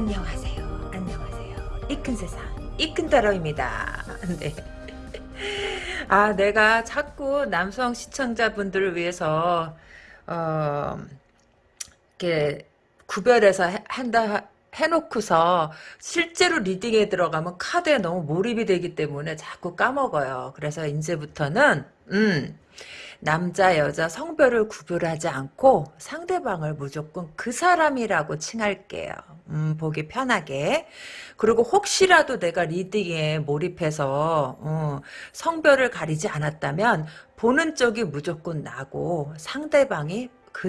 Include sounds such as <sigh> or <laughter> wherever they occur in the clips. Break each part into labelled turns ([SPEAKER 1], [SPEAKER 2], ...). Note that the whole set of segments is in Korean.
[SPEAKER 1] 안녕하세요. 안녕하세요. 이 큰 세상, 이 큰 따로입니다. <laughs> 네. 아, 내가 자꾸 남성 시청자분들을 위해서, 어, 이렇게, 구별해서 한다, 해놓고서 실제로 리딩에 들어가면 카드에 너무 몰입이 되기 때문에 자꾸 까먹어요. 그래서 이제부터는 음 남자 여자 성별을 구별하지 않고 상대방을 무조건 그 사람이라고 칭할게요. 음, 보기 편하게. 그리고 혹시라도 내가 리딩에 몰입해서 어, 성별을 가리지 않았다면 보는 쪽이 무조건 나고 상대방이 그,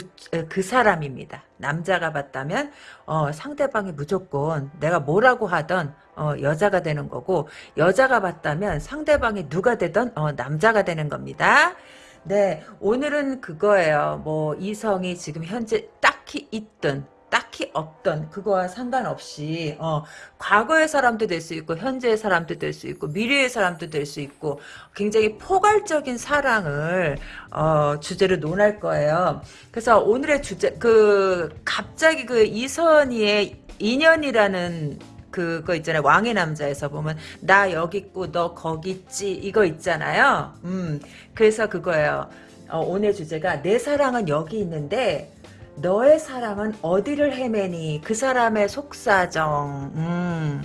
[SPEAKER 1] 그 사람입니다. 남자가 봤다면 어, 상대방이 무조건 내가 뭐라고 하던 어, 여자가 되는 거고 여자가 봤다면 상대방이 누가 되던 어, 남자가 되는 겁니다. 네, 오늘은 그거예요. 뭐 이성이 지금 현재 딱히 있든 딱히 없던 그거와 상관없이 어, 과거의 사람도 될 수 있고 현재의 사람도 될 수 있고 미래의 사람도 될 수 있고 굉장히 포괄적인 사랑을 어, 주제로 논할 거예요. 그래서 오늘의 주제 그 갑자기 그 이선희의 인연이라는 그거 있잖아요. 왕의 남자에서 보면 나 여기 있고 너 거기 있지 이거 있잖아요. 음 그래서 그거예요. 어, 오늘 주제가 내 사랑은 여기 있는데 너의 사랑은 어디를 헤매니? 그 사람의 속사정. 음,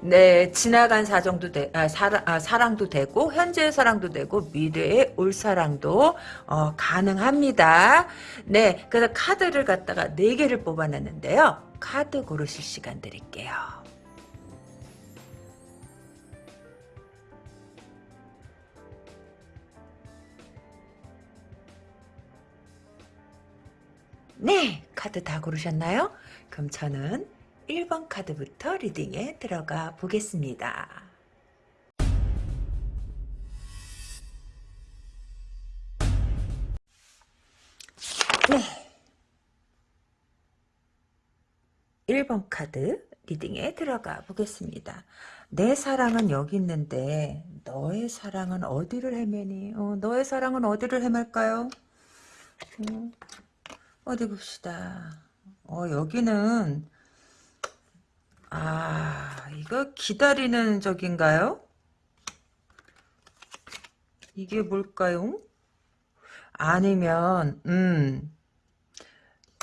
[SPEAKER 1] 네 지나간 사정도 되, 아, 사랑, 아, 사랑도 되고 현재의 사랑도 되고 미래의 올 사랑도 어, 가능합니다. 네 그래서 카드를 갖다가 4개를 뽑아냈는데요. 카드 고르실 시간 드릴게요 네, 카드 다 고르셨나요? 그럼 저는 1번 카드부터 리딩에 들어가 보겠습니다. 네. 1번 카드 리딩에 들어가 보겠습니다. 내 사랑은 여기 있는데 너의 사랑은 어디를 헤매니? 어, 너의 사랑은 어디를 헤맬까요? 어, 어디 봅시다. 어, 여기는, 아, 이거 기다리는 적인가요? 이게 뭘까요? 아니면, 음,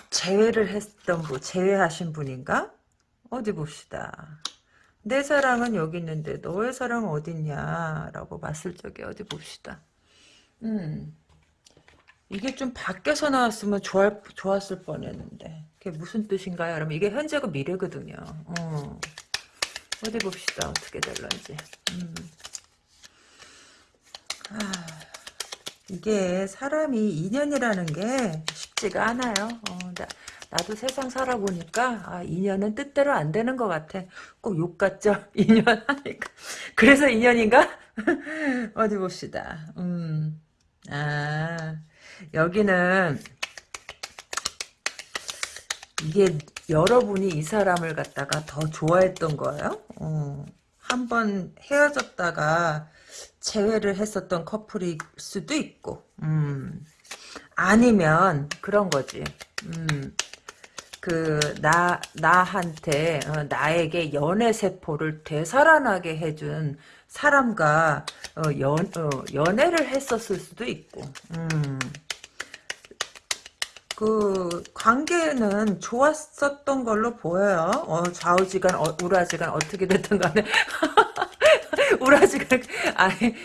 [SPEAKER 1] 재회를 했던 분, 재회하신 분인가? 어디 봅시다. 내 사랑은 여기 있는데 너의 사랑은 어딨냐? 라고 봤을 적에 어디 봅시다. 음. 이게 좀 바뀌어서 나왔으면 좋았, 좋았을 뻔했는데 그게 무슨 뜻인가요? 그러면 이게 현재고 미래거든요. 어. 어디 봅시다. 어떻게 될런지. 음. 아, 이게 사람이 인연이라는 게 쉽지가 않아요. 어, 나, 나도 세상 살아보니까 아, 인연은 뜻대로 안 되는 것 같아. 꼭 욕 같죠? <laughs> 인연 하니까. 그래서 인연인가? <laughs> 어디 봅시다. 음. 아 여기는 이게 여러분이 이 사람을 갖다가 더 좋아했던 거예요. 어, 한번 헤어졌다가 재회를 했었던 커플일 수도 있고, 음, 아니면 그런 거지. 음, 그, 나, 나한테, 어, 나에게 연애 세포를 되살아나게 해준 사람과, 어, 연, 어, 연애를 했었을 수도 있고, 음, 그 관계는 좋았었던 걸로 보여요. 어, 좌우지간 어, 우라지간 어떻게 됐든 간에 <laughs> 우라지간 아니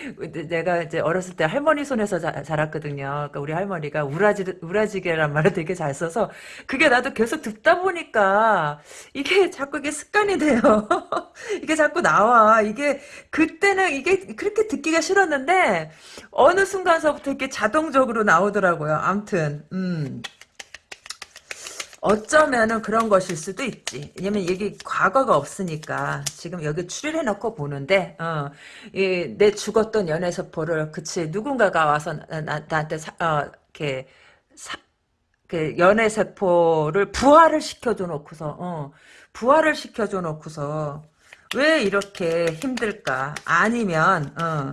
[SPEAKER 1] 내가 이제 어렸을 때 할머니 손에서 자, 자랐거든요. 그러니까 우리 할머니가 우라지 우라지게란 말을 되게 잘 써서 그게 나도 계속 듣다 보니까 이게 자꾸 이게 습관이 돼요. <laughs> 이게 자꾸 나와. 이게 그때는 이게 그렇게 듣기가 싫었는데 어느 순간서부터 이렇게 자동적으로 나오더라고요. 암튼 음. 어쩌면은 그런 것일 수도 있지. 왜냐면 여기 과거가 없으니까 지금 여기 추리를 해놓고 보는데 어, 이, 내 죽었던 연애서포를 그치 누군가가 와서 나, 나한테 사, 어, 이렇게 사, 그 연애세포를 부활을 시켜줘 놓고서 어, 부활을 시켜줘 놓고서 왜 이렇게 힘들까? 아니면 어,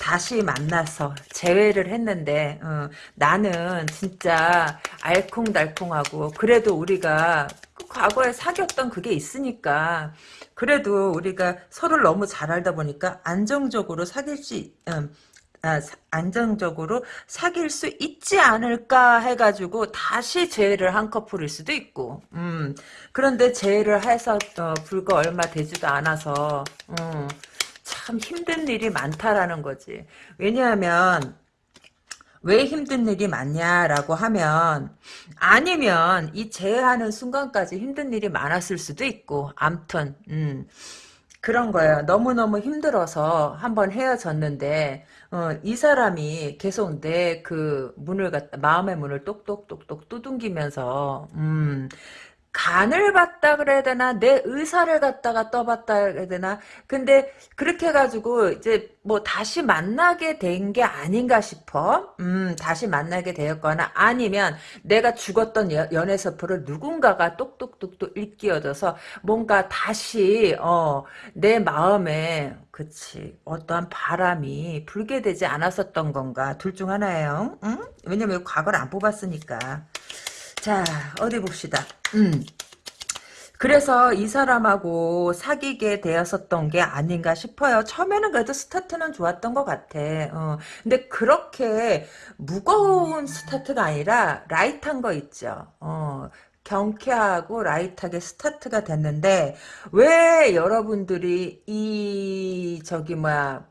[SPEAKER 1] 다시 만나서 재회를 했는데 어, 나는 진짜 알콩달콩하고 그래도 우리가 과거에 사귀었던 그게 있으니까 그래도 우리가 서로를 너무 잘 알다 보니까 안정적으로 사귈 수 음, 아, 사- 안정적으로 사귈 수 있지 않을까 해가지고 다시 재회를 한 커플일 수도 있고 음, 그런데 재회를 해서 어, 불과 얼마 되지도 않아서 음, 참 힘든 일이 많다라는 거지 왜냐하면 왜 힘든 일이 많냐라고 하면 아니면 이 재회하는 순간까지 힘든 일이 많았을 수도 있고 암튼 음, 그런 거예요. 너무너무 힘들어서 한번 헤어졌는데 어, 이 사람이 계속 내 그 문을 갖다 마음의 문을 똑똑똑똑 두둥기면서 음, 간을 봤다 그래야 되나? 내 의사를 갖다가 떠봤다 그래야 되나? 근데 그렇게 해가지고 이제 뭐 다시 만나게 된 게 아닌가 싶어. 음 다시 만나게 되었거나 아니면 내가 죽었던 여- 연애 서프를 누군가가 똑똑똑똑 일깨워줘서 뭔가 다시 어 내 마음에 그치 어떠한 바람이 불게 되지 않았었던 건가? 둘 중 하나예요. 응? 왜냐면 과거를 안 뽑았으니까 자, 어디 봅시다. 음. 그래서 이 사람하고 사귀게 되었었던 게 아닌가 싶어요. 처음에는 그래도 스타트는 좋았던 것 같아. 어. 근데 그렇게 무거운 스타트가 아니라 light한 거 있죠. 어. 경쾌하고 라이트하게 스타트가 됐는데 왜 여러분들이 이 저기 뭐야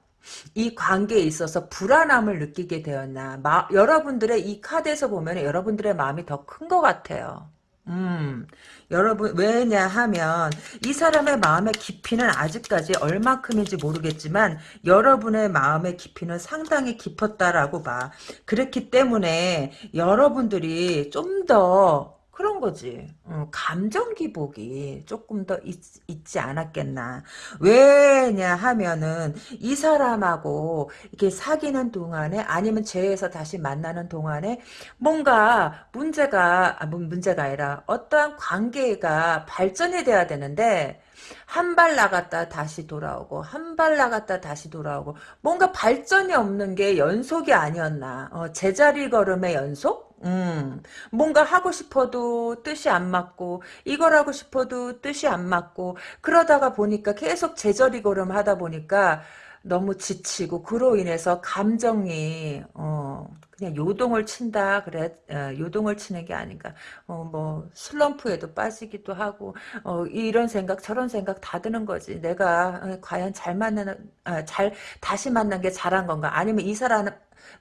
[SPEAKER 1] 이 관계에 있어서 불안함을 느끼게 되었나. 마, 여러분들의 이 카드에서 보면 여러분들의 마음이 더 큰 것 같아요. 음, 여러분, 왜냐 하면, 이 사람의 마음의 깊이는 아직까지 얼마큼인지 모르겠지만, 여러분의 마음의 깊이는 상당히 깊었다라고 봐. 그렇기 때문에, 여러분들이 좀 더, 그런 거지. 어, 감정 기복이 조금 더 있, 있지 않았겠나. 왜냐 하면은 이 사람하고 이렇게 사귀는 동안에 아니면 재회에서 다시 만나는 동안에 뭔가 문제가 아, 문- 문제가 아니라 어떠한 관계가 발전이 돼야 되는데 한 발 나갔다 다시 돌아오고 한 발 나갔다 다시 돌아오고 뭔가 발전이 없는 게 연속이 아니었나 어, 제자리 걸음의 연속? 음, 뭔가 하고 싶어도 뜻이 안 맞고 이걸 하고 싶어도 뜻이 안 맞고 그러다가 보니까 계속 제자리 걸음 하다 보니까 너무 지치고 그로 인해서 감정이 어 그냥 요동을 친다 그래 어, 요동을 치는 게 아닌가. 어 뭐 슬럼프에도 빠지기도 하고 어 이런 생각 저런 생각 다 드는 거지. 내가 어, 과연 잘 만나는 아, 잘 다시 만난 게 잘한 건가? 아니면 이 사람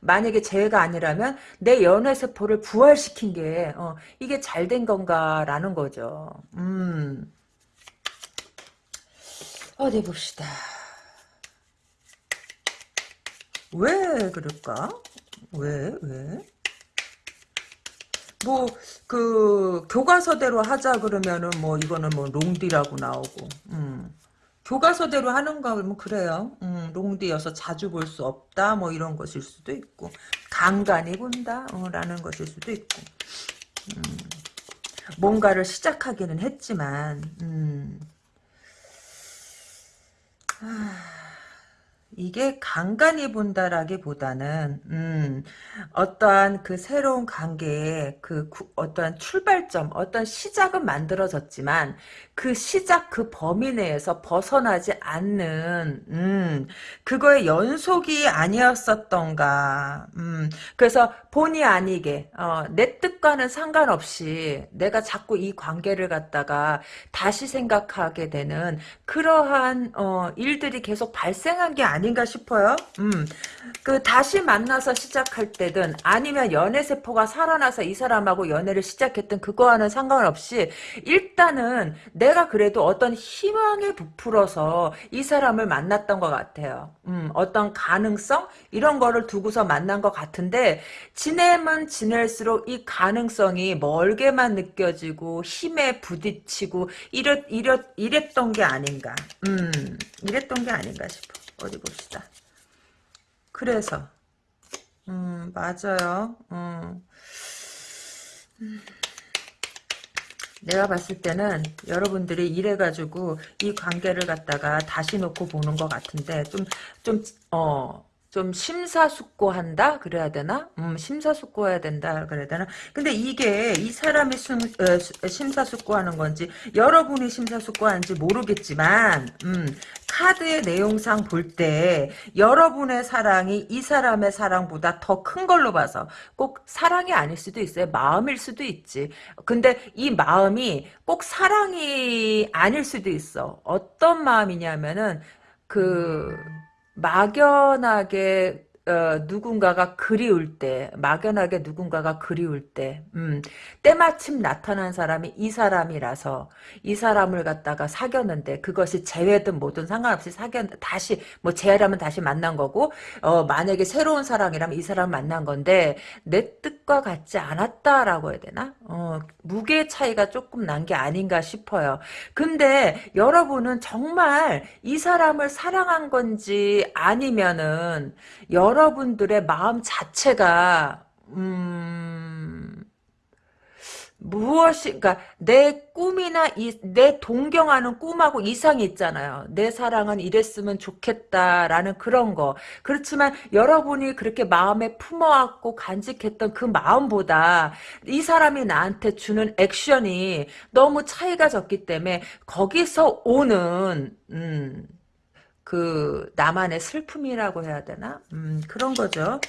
[SPEAKER 1] 만약에 재회가 아니라면 내 연애 세포를 부활시킨 게 어, 이게 잘 된 건가라는 거죠 음 어디 봅시다 왜 그럴까? 왜, 왜? 뭐, 그, 교과서대로 하자 그러면은 뭐, 이거는 뭐, 롱디라고 나오고, 음. 교과서대로 하는 거면 그래요. 음, 롱디여서 자주 볼 수 없다, 뭐, 이런 것일 수도 있고, 간간히 본다, 어, 라는 것일 수도 있고, 음. 뭔가를 시작하기는 했지만, 음. 이게 간간히 본다라기보다는 음, 어떠한 그 새로운 관계의 그 구- 어떠한 출발점, 어떤 시작은 만들어졌지만 그 시작 그 범위 내에서 벗어나지 않는 음, 그거의 연속이 아니었었던가. 음, 그래서 본의 아니게 어, 내 뜻과는 상관없이 내가 자꾸 이 관계를 갖다가 다시 생각하게 되는 그러한 어, 일들이 계속 발생한 게 아닌가 싶어요. 음, 그 다시 만나서 시작할 때든 아니면 연애 세포가 살아나서 이 사람하고 연애를 시작했던 그거와는 상관없이 일단은 내가 그래도 어떤 희망에 부풀어서 이 사람을 만났던 것 같아요. 음, 어떤 가능성 이런 거를 두고서 만난 것 같은데 지내면 지낼수록 이 가능성이 멀게만 느껴지고 힘에 부딪히고 이랬 이랬 이랬던 게 아닌가. 음, 이랬던 게 아닌가 싶어. 어디 봅시다. 그래서 음 맞아요. 음. 내가 봤을 때는 여러분들이 이래가지고 이 관계를 갖다가 다시 놓고 보는 것 같은데 좀 좀 어 좀 심사숙고한다 그래야 되나? 음, 심사숙고해야 된다 그래야 되나? 근데 이게 이 사람이 심, 어, 심사숙고하는 건지 여러분이 심사숙고하는지 모르겠지만 음, 카드의 내용상 볼 때 여러분의 사랑이 이 사람의 사랑보다 더 큰 걸로 봐서 꼭 사랑이 아닐 수도 있어요. 마음일 수도 있지. 근데 이 마음이 꼭 사랑이 아닐 수도 있어. 어떤 마음이냐면은 그 막연하게 어, 누군가가 그리울 때, 막연하게 누군가가 그리울 때, 음, 때마침 나타난 사람이 이 사람이라서 이 사람을 갖다가 사귀었는데 그것이 재회든 뭐든 상관없이 사귀었, 다시, 뭐 재회라면 다시 만난 거고, 어, 만약에 새로운 사랑이라면 이 사람을 만난 건데, 내 뜻과 같지 않았다라고 해야 되나? 어, 무게 차이가 조금 난 게 아닌가 싶어요. 근데 여러분은 정말 이 사람을 사랑한 건지 아니면은, 여러 분들의 마음 자체가 음, 무엇이, 그니까, 내 꿈이나, 이, 내 동경하는 꿈하고 이상이 있잖아요. 내 사랑은 이랬으면 좋겠다라는 그런 거. 그렇지만, 여러분이 그렇게 마음에 품어왔고 간직했던 그 마음보다, 이 사람이 나한테 주는 액션이 너무 차이가 적기 때문에, 거기서 오는, 음, 그 나만의 슬픔이라고 해야 되나? 음, 그런 거죠.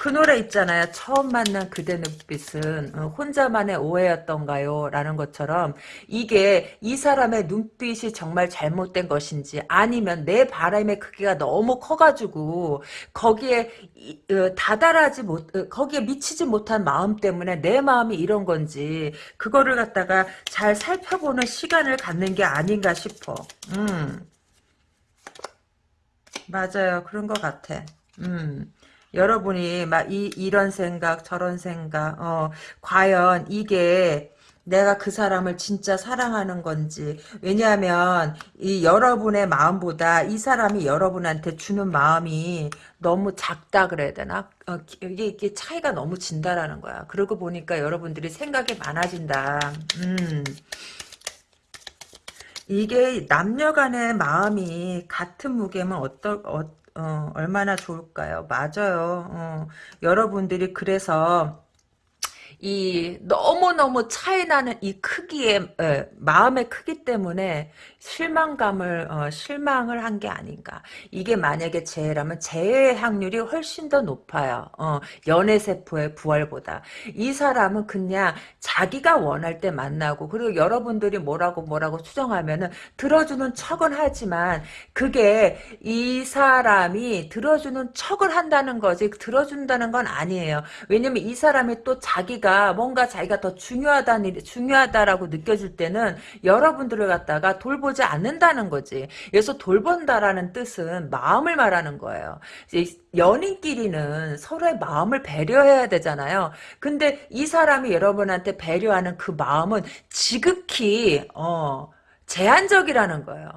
[SPEAKER 1] 그 노래 있잖아요. 처음 만난 그대 눈빛은 어, 혼자만의 오해였던가요? 라는 것처럼 이게 이 사람의 눈빛이 정말 잘못된 것인지 아니면 내 바람의 크기가 너무 커가지고 거기에 어, 다다라지 못 어, 거기에 미치지 못한 마음 때문에 내 마음이 이런 건지 그거를 갖다가 잘 살펴보는 시간을 갖는 게 아닌가 싶어. 음. 맞아요. 그런 것 같아. 음. 여러분이 막 이, 이런 생각 저런 생각 어 과연 이게 내가 그 사람을 진짜 사랑하는 건지 왜냐하면 이 여러분의 마음보다 이 사람이 여러분한테 주는 마음이 너무 작다 그래야 되나 어, 이게, 이게 차이가 너무 진다라는 거야 그러고 보니까 여러분들이 생각이 많아진다 음 이게 남녀 간의 마음이 같은 무게면 어떨, 어, 어, 얼마나 좋을까요? 맞아요. 어, 여러분들이 그래서 이 너무너무 차이 나는 이 크기의 에, 마음의 크기 때문에 실망감을 어, 실망을 한 게 아닌가. 이게 만약에 재해라면 재해 확률이 훨씬 더 높아요. 어, 연애 세포의 부활보다. 이 사람은 그냥 자기가 원할 때 만나고 그리고 여러분들이 뭐라고 뭐라고 추정하면은 들어주는 척은 하지만 그게 이 사람이 들어주는 척을 한다는 거지 들어준다는 건 아니에요. 왜냐면 이 사람이 또 자기가 뭔가 자기가 더 중요하다는 중요하다라고 느껴질 때는 여러분들을 갖다가 돌보 돌보지 않는다는 거지. 여기서 돌본다라는 뜻은 마음을 말하는 거예요. 연인끼리는 서로의 마음을 배려해야 되잖아요. 근데 이 사람이 여러분한테 배려하는 그 마음은 지극히 어, 제한적이라는 거예요.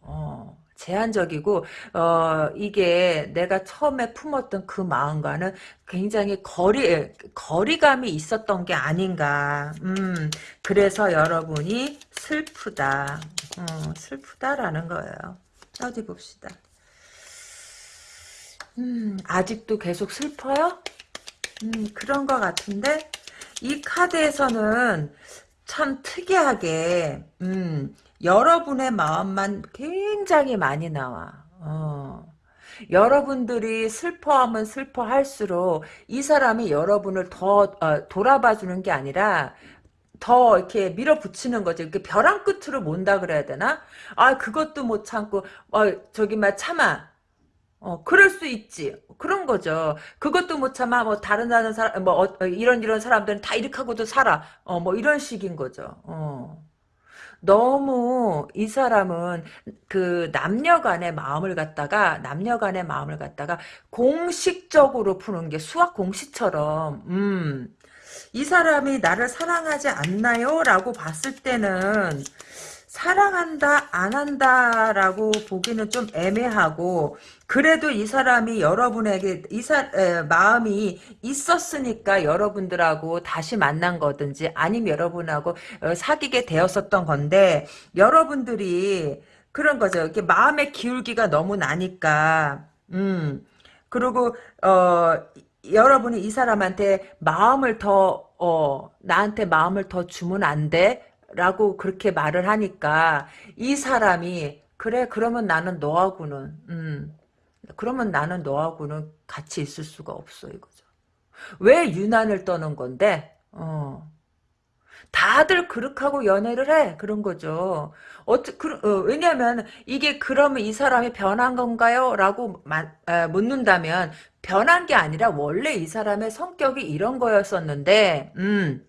[SPEAKER 1] 어. 제한적이고 어 이게 내가 처음에 품었던 그 마음과는 굉장히 거리 거리감이 있었던 게 아닌가. 음 그래서 여러분이 슬프다. 어, 슬프다라는 거예요. 어디 봅시다. 음 아직도 계속 슬퍼요? 음 그런 것 같은데 이 카드에서는 참 특이하게 음 여러분의 마음만 굉장히 많이 나와. 어. 여러분들이 슬퍼하면 슬퍼할수록 이 사람이 여러분을 더 어, 돌아봐주는 게 아니라 더 이렇게 밀어붙이는 거죠. 이렇게 벼랑 끝으로 몬다 그래야 되나? 아 그것도 못 참고 어 저기 막 참아. 어 그럴 수 있지. 그런 거죠. 그것도 못 참아. 뭐 다른 다른 사람 뭐 어, 이런 이런 사람들은 다 이렇게 하고도 살아. 어 뭐 이런 식인 거죠. 어. 너무 이 사람은 그 남녀 간의 마음을 갖다가 남녀 간의 마음을 갖다가 공식적으로 푸는 게 수학 공식처럼 음. 이 사람이 나를 사랑하지 않나요? 라고 봤을 때는 사랑한다 안 한다라고 보기는 좀 애매하고 그래도 이 사람이 여러분에게 이 사, 에, 마음이 있었으니까 여러분들하고 다시 만난 거든지 아니면 여러분하고 어, 사귀게 되었었던 건데 여러분들이 그런 거죠. 이렇게 마음의 기울기가 너무 나니까 음 그리고 어 여러분이 이 사람한테 마음을 더 어, 나한테 마음을 더 주면 안 돼? 라고 그렇게 말을 하니까 이 사람이 그래 그러면 나는 너하고는 음 그러면 나는 너하고는 같이 있을 수가 없어 이거죠. 왜 유난을 떠는 건데? 어. 다들 그렇게 연애를 해 그런 거죠. 어떻 그, 어, 왜냐하면 이게 그러면 이 사람이 변한 건가요? 라고 마, 에, 묻는다면 변한 게 아니라 원래 이 사람의 성격이 이런 거였었는데 음.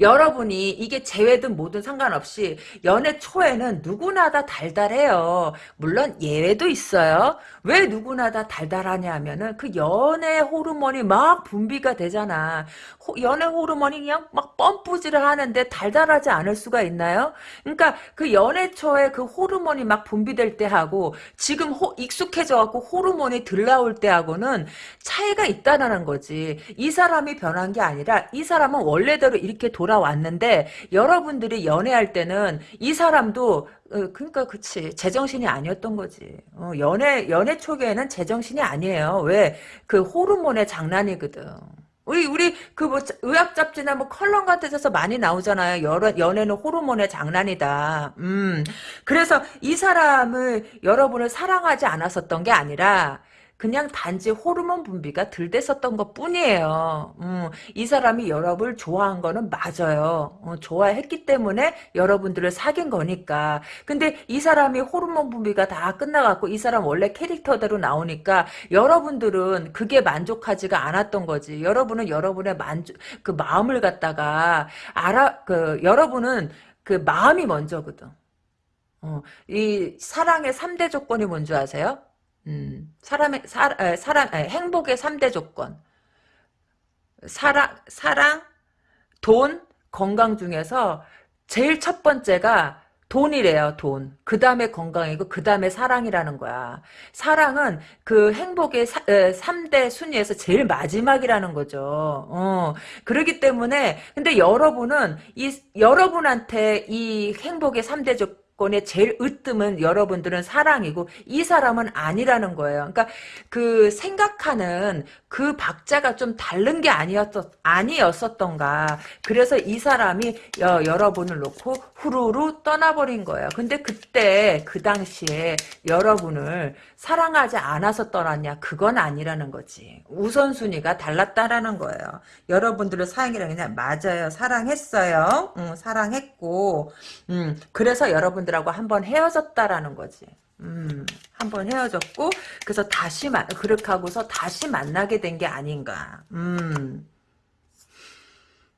[SPEAKER 1] 여러분이 이게 재회든 뭐든 상관없이 연애 초에는 누구나 다 달달해요. 물론 예외도 있어요. 왜 누구나 다 달달하냐 하면은 그 연애 호르몬이 막 분비가 되잖아. 호, 연애 호르몬이 그냥 막 펌프질을 하는데 달달하지 않을 수가 있나요? 그러니까 그 연애 초에 그 호르몬이 막 분비될 때하고 지금 호, 익숙해져 갖고 호르몬이 들 나올 때하고는 차이가 있다는 거지. 이 사람이 변한 게 아니라 이 사람은 원래대로 이렇게 돌아왔는데 여러분들이 연애할 때는 이 사람도 어, 그러니까 그치 제정신이 아니었던 거지. 어, 연애 연애 초기에는 제정신이 아니에요. 왜 그 호르몬의 장난이거든. 우리 우리 그 뭐 의학 잡지나 뭐 컬럼 같은 데서 많이 나오잖아요. 여러, 연애는 호르몬의 장난이다. 음. 그래서 이 사람을 여러분을 사랑하지 않았었던 게 아니라 그냥 단지 호르몬 분비가 덜 됐었던 것 뿐이에요. 음, 이 사람이 여러분을 좋아한 거는 맞아요. 어, 좋아했기 때문에 여러분들을 사귄 거니까. 근데 이 사람이 호르몬 분비가 다 끝나갖고 이 사람 원래 캐릭터대로 나오니까 여러분들은 그게 만족하지가 않았던 거지. 여러분은 여러분의 만족, 그 마음을 갖다가 알아, 그, 여러분은 그 마음이 먼저거든. 어, 이 사랑의 3대 조건이 뭔지 아세요? 음, 사람의, 사, 에, 사람, 에, 행복의 3대 조건. 사랑, 사랑, 돈, 건강 중에서 제일 첫 번째가 돈이래요, 돈. 그 다음에 건강이고, 그 다음에 사랑이라는 거야. 사랑은 그 행복의 사, 에, 3대 순위에서 제일 마지막이라는 거죠. 어, 그러기 때문에, 근데 여러분은, 이, 여러분한테 이 행복의 3대 조건, 사건의 제일 으뜸은 여러분들은 사랑이고 이 사람은 아니라는 거예요. 그러니까 그 생각하는 그 박자가 좀 다른 게 아니었었 아니었었던가. 그래서 이 사람이 여, 여러분을 놓고 후루루 떠나버린 거예요. 근데 그때 그 당시에 여러분을 사랑하지 않아서 떠났냐? 그건 아니라는 거지. 우선순위가 달랐다라는 거예요. 여러분들의 사랑이라 그냥 맞아요. 사랑했어요. 응, 사랑했고, 음, 그래서 여러분들 하고 한번 헤어졌다라는 거지. 음, 한번 헤어졌고, 그래서 다시, 마, 그렇게 하고서 다시 만나게 된 게 아닌가. 음.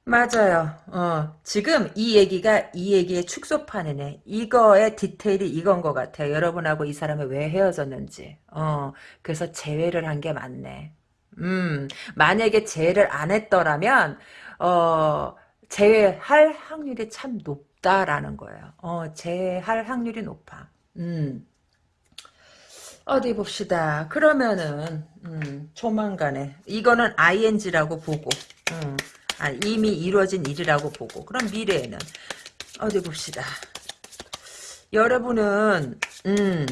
[SPEAKER 1] 맞아요. 어, 지금 이 얘기가 이 얘기의 축소판이네. 이거의 디테일이 이건 것 같아요. 여러분하고 이 사람이 왜 헤어졌는지. 어, 그래서 재회를 한 게 맞네. 음, 만약에 재회를 안 했더라면, 어, 재회할 확률이 참 높 다라는 거예요. 어, 재회할 확률이 높아. 음. 어디 봅시다. 그러면은, 음, 조만간에. 이거는 ing라고 보고, 음. 아, 이미 이루어진 일이라고 보고 그럼 미래에는 어디 봅시다. 여러분은 음,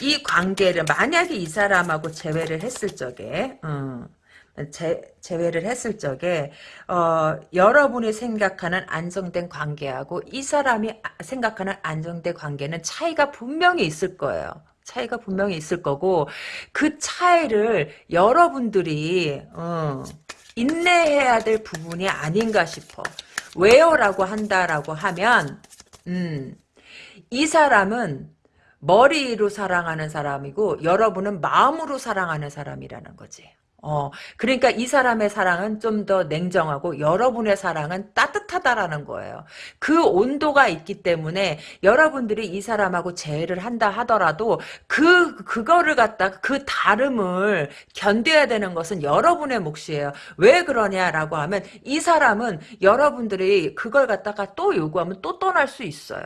[SPEAKER 1] 이 관계를 만약에 이 사람하고 재회를 했을 적에 음, 재, 재회를 했을 적에 어, 여러분이 생각하는 안정된 관계하고 이 사람이 생각하는 안정된 관계는 차이가 분명히 있을 거예요. 차이가 분명히 있을 거고 그 차이를 여러분들이 어, 인내해야 될 부분이 아닌가 싶어. 왜요라고 한다라고 하면 음, 이 사람은 머리로 사랑하는 사람이고 여러분은 마음으로 사랑하는 사람이라는 거지. 어, 그러니까 이 사람의 사랑은 좀 더 냉정하고 여러분의 사랑은 따뜻하다라는 거예요. 그 온도가 있기 때문에 여러분들이 이 사람하고 재회를 한다 하더라도 그, 그거를 갖다가 그 다름을 견뎌야 되는 것은 여러분의 몫이에요. 왜 그러냐라고 하면 이 사람은 여러분들이 그걸 갖다가 또 요구하면 또 떠날 수 있어요.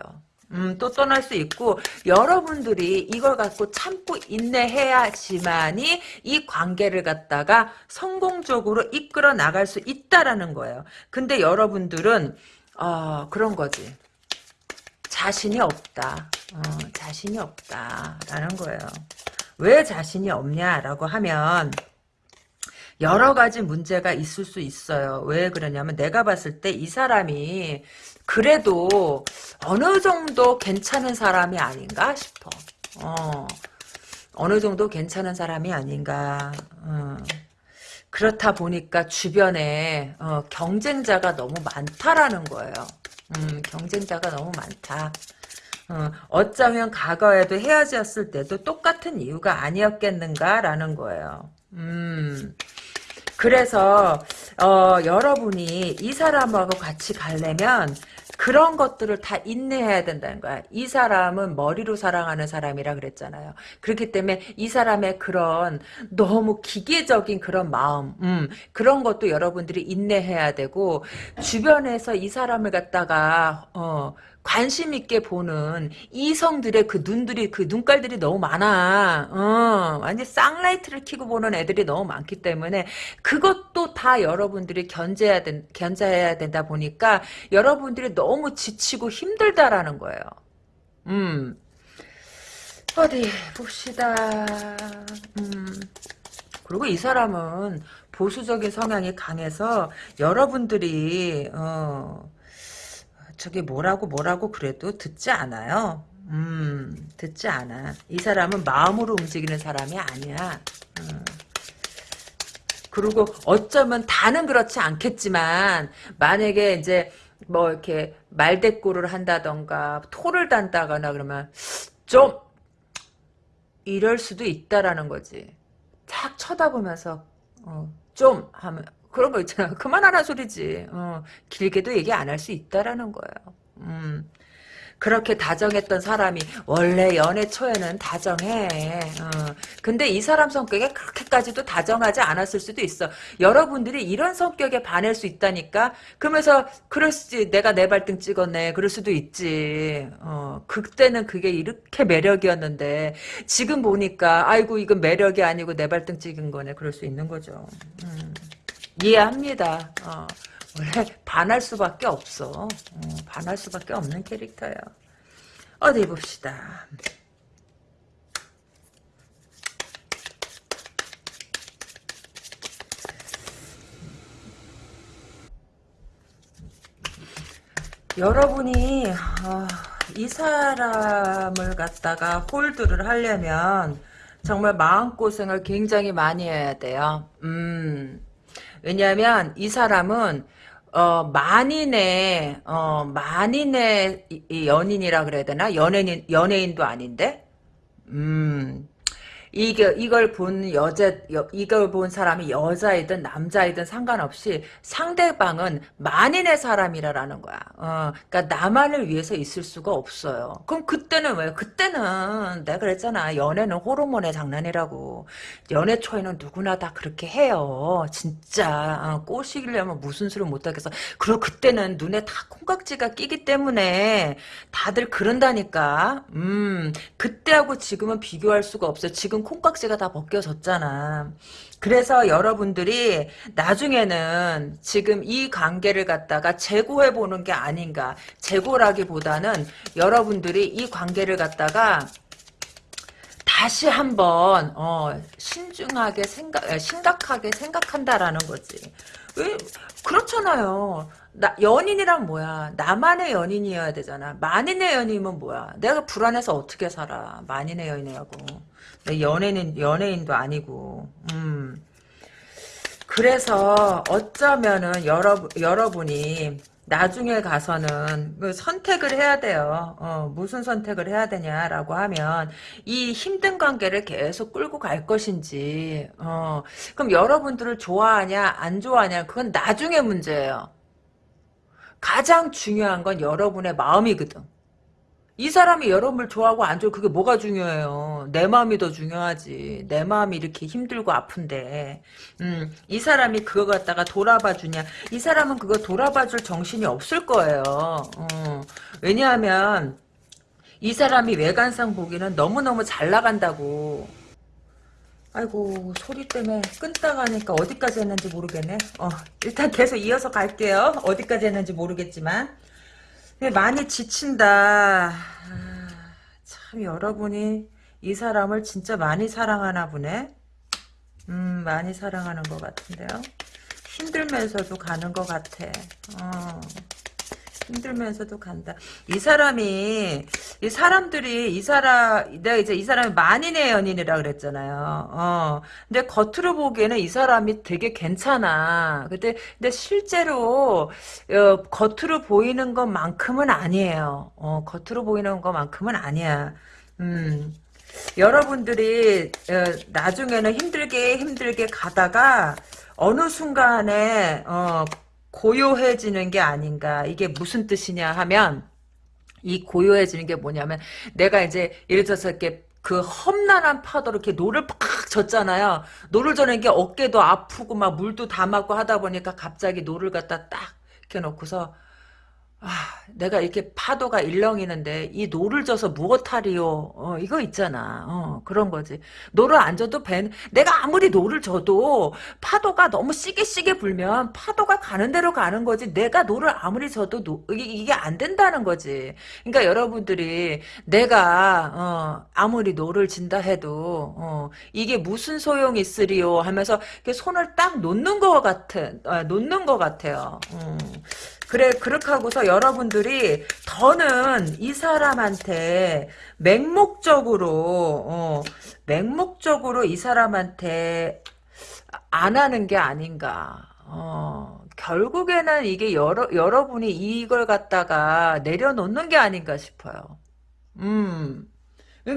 [SPEAKER 1] 음, 또 떠날 수 있고 여러분들이 이걸 갖고 참고 인내해야지만이 이 관계를 갖다가 성공적으로 이끌어 나갈 수 있다라는 거예요. 근데 여러분들은 어, 그런 거지. 자신이 없다. 어, 자신이 없다라는 거예요. 왜 자신이 없냐라고 하면 여러 가지 문제가 있을 수 있어요. 왜 그러냐면 내가 봤을 때 이 사람이 그래도 어느 정도 괜찮은 사람이 아닌가 싶어. 어. 어느 정도 괜찮은 사람이 아닌가. 어. 그렇다 보니까 주변에 어, 경쟁자가 너무 많다라는 거예요. 음, 경쟁자가 너무 많다. 어, 어쩌면 과거에도 헤어졌을 때도 똑같은 이유가 아니었겠는가라는 거예요. 음, 그래서 어, 여러분이 이 사람하고 같이 가려면 그런 것들을 다 인내해야 된다는 거야. 이 사람은 머리로 사랑하는 사람이라 그랬잖아요. 그렇기 때문에 이 사람의 그런 너무 기계적인 그런 마음, 음, 그런 것도 여러분들이 인내해야 되고 주변에서 이 사람을 갖다가 어, 관심 있게 보는 이성들의 그 눈들이 그 눈깔들이 너무 많아. 어, 완전 쌍라이트를 키고 보는 애들이 너무 많기 때문에 그것도 다 여러분들이 견제해야 된 견제해야 된다 보니까 여러분들이 너무 지치고 힘들다라는 거예요. 음. 어디 봅시다. 음. 그리고 이 사람은 보수적인 성향이 강해서 여러분들이 어 저기 뭐라고 뭐라고 그래도 듣지 않아요. 음, 듣지 않아. 이 사람은 마음으로 움직이는 사람이 아니야. 음. 그리고 어쩌면 다는 그렇지 않겠지만 만약에 이제 뭐 이렇게 말대꾸를 한다던가 토를 단다거나 그러면 좀 이럴 수도 있다라는 거지. 탁 쳐다보면서 어, 좀 하면 그런 거 있잖아. <laughs> 그만하라 소리지. 어, 길게도 얘기 안 할 수 있다라는 거예요. 음. 그렇게 다정했던 사람이 원래 연애 초에는 다정해. 어. 근데 이 사람 성격에 그렇게까지도 다정하지 않았을 수도 있어. 여러분들이 이런 성격에 반할 수 있다니까. 그러면서 그럴 수 내가 내 발등 찍었네. 그럴 수도 있지. 어. 그때는 그게 이렇게 매력이었는데 지금 보니까 아이고 이건 매력이 아니고 내 발등 찍은 거네. 그럴 수 있는 거죠. 음. 이해합니다. 어, 원래 반할 수밖에 없어. 어, 반할 수밖에 없는 캐릭터예요. 어디 봅시다. 여러분이 어, 이 사람을 갖다가 홀드를 하려면 정말 마음고생을 굉장히 많이 해야 돼요. 음. 왜냐하면 이 사람은 어, 만인의, 어, 만인의 연인이라 그래야 되나? 연예인, 연예인도 아닌데? 음, 이게 이걸 본 여자 이걸 본 사람이 여자이든 남자이든 상관없이 상대방은 만인의 사람이라라는 거야. 어, 그러니까 나만을 위해서 있을 수가 없어요. 그럼 그때는 왜? 그때는 내가 그랬잖아. 연애는 호르몬의 장난이라고. 연애 초에는 누구나 다 그렇게 해요. 진짜 어, 꼬시려면 무슨 수를 못 하겠어. 그리고 그때는 눈에 다 콩깍지가 끼기 때문에 다들 그런다니까. 음, 그때하고 지금은 비교할 수가 없어요. 지금 지금 콩깍지가 다 벗겨졌잖아. 그래서 여러분들이 나중에는 지금 이 관계를 갖다가 재고해 보는 게 아닌가. 재고라기보다는 여러분들이 이 관계를 갖다가 다시 한번 어, 신중하게 생각 심각하게 생각한다라는 거지. 왜 그렇잖아요. 나, 연인이란 뭐야? 나만의 연인이어야 되잖아. 만인의 연인이면 뭐야? 내가 불안해서 어떻게 살아? 만인의 연인이라고. 연예인, 연예인도 아니고. 음. 그래서 어쩌면은 여러, 여러분이 나중에 가서는 그 선택을 해야 돼요. 어, 무슨 선택을 해야 되냐라고 하면 이 힘든 관계를 계속 끌고 갈 것인지 어, 그럼 여러분들을 좋아하냐 안 좋아하냐 그건 나중에 문제예요. 가장 중요한 건 여러분의 마음이거든. 이 사람이 여러분을 좋아하고 안 좋아 그게 뭐가 중요해요. 내 마음이 더 중요하지. 내 마음이 이렇게 힘들고 아픈데 음, 이 사람이 그거 갖다가 돌아봐 주냐. 이 사람은 그거 돌아봐 줄 정신이 없을 거예요. 어, 왜냐하면 이 사람이 외관상 보기는 너무너무 잘 나간다고 아이고 소리 때문에 끊다가 하니까 어디까지 했는지 모르겠네. 어, 일단 계속 이어서 갈게요. 어디까지 했는지 모르겠지만 많이 지친다. 아, 참 여러분이 이 사람을 진짜 많이 사랑하나 보네. 음, 많이 사랑하는 것 같은데요. 힘들면서도 가는 것 같아. 어. 힘들면서도 간다. 이 사람이 이 사람들이 이 사람 내가 이제 이 사람이 만인의 연인이라 그랬잖아요. 어. 근데 겉으로 보기에는 이 사람이 되게 괜찮아. 근데 근데 실제로 어, 겉으로 보이는 것만큼은 아니에요. 어, 겉으로 보이는 것만큼은 아니야. 음. 여러분들이 어, 나중에는 힘들게 힘들게 가다가 어느 순간에 어, 고요해지는 게 아닌가. 이게 무슨 뜻이냐 하면 이 고요해지는 게 뭐냐면 내가 이제 예를 들어서 이렇게 그 험난한 파도로 이렇게 노를 팍 졌잖아요. 노를 저는 게 어깨도 아프고 막 물도 다 맞고 하다 보니까 갑자기 노를 갖다 딱 이렇게 놓고서 아, 내가 이렇게 파도가 일렁이는데 이 노를 져서 무엇하리요? 어, 이거 있잖아. 어, 그런 거지. 노를 안 져도 배 내가 아무리 노를 져도 파도가 너무 시게 시게 불면 파도가 가는 대로 가는 거지. 내가 노를 아무리 져도 노, 이게, 안 된다는 거지. 그러니까 여러분들이 내가 어, 아무리 노를 진다 해도 어, 이게 무슨 소용이 있으리요 하면서 손을 딱 놓는 것 같은 아, 놓는 것 같아요. 음. 그래 그렇게 하고서 여러분들이 더는 이 사람한테 맹목적으로 어, 맹목적으로 이 사람한테 안 하는 게 아닌가. 어, 결국에는 이게 여러, 여러분이 이걸 갖다가 내려놓는 게 아닌가 싶어요. 음.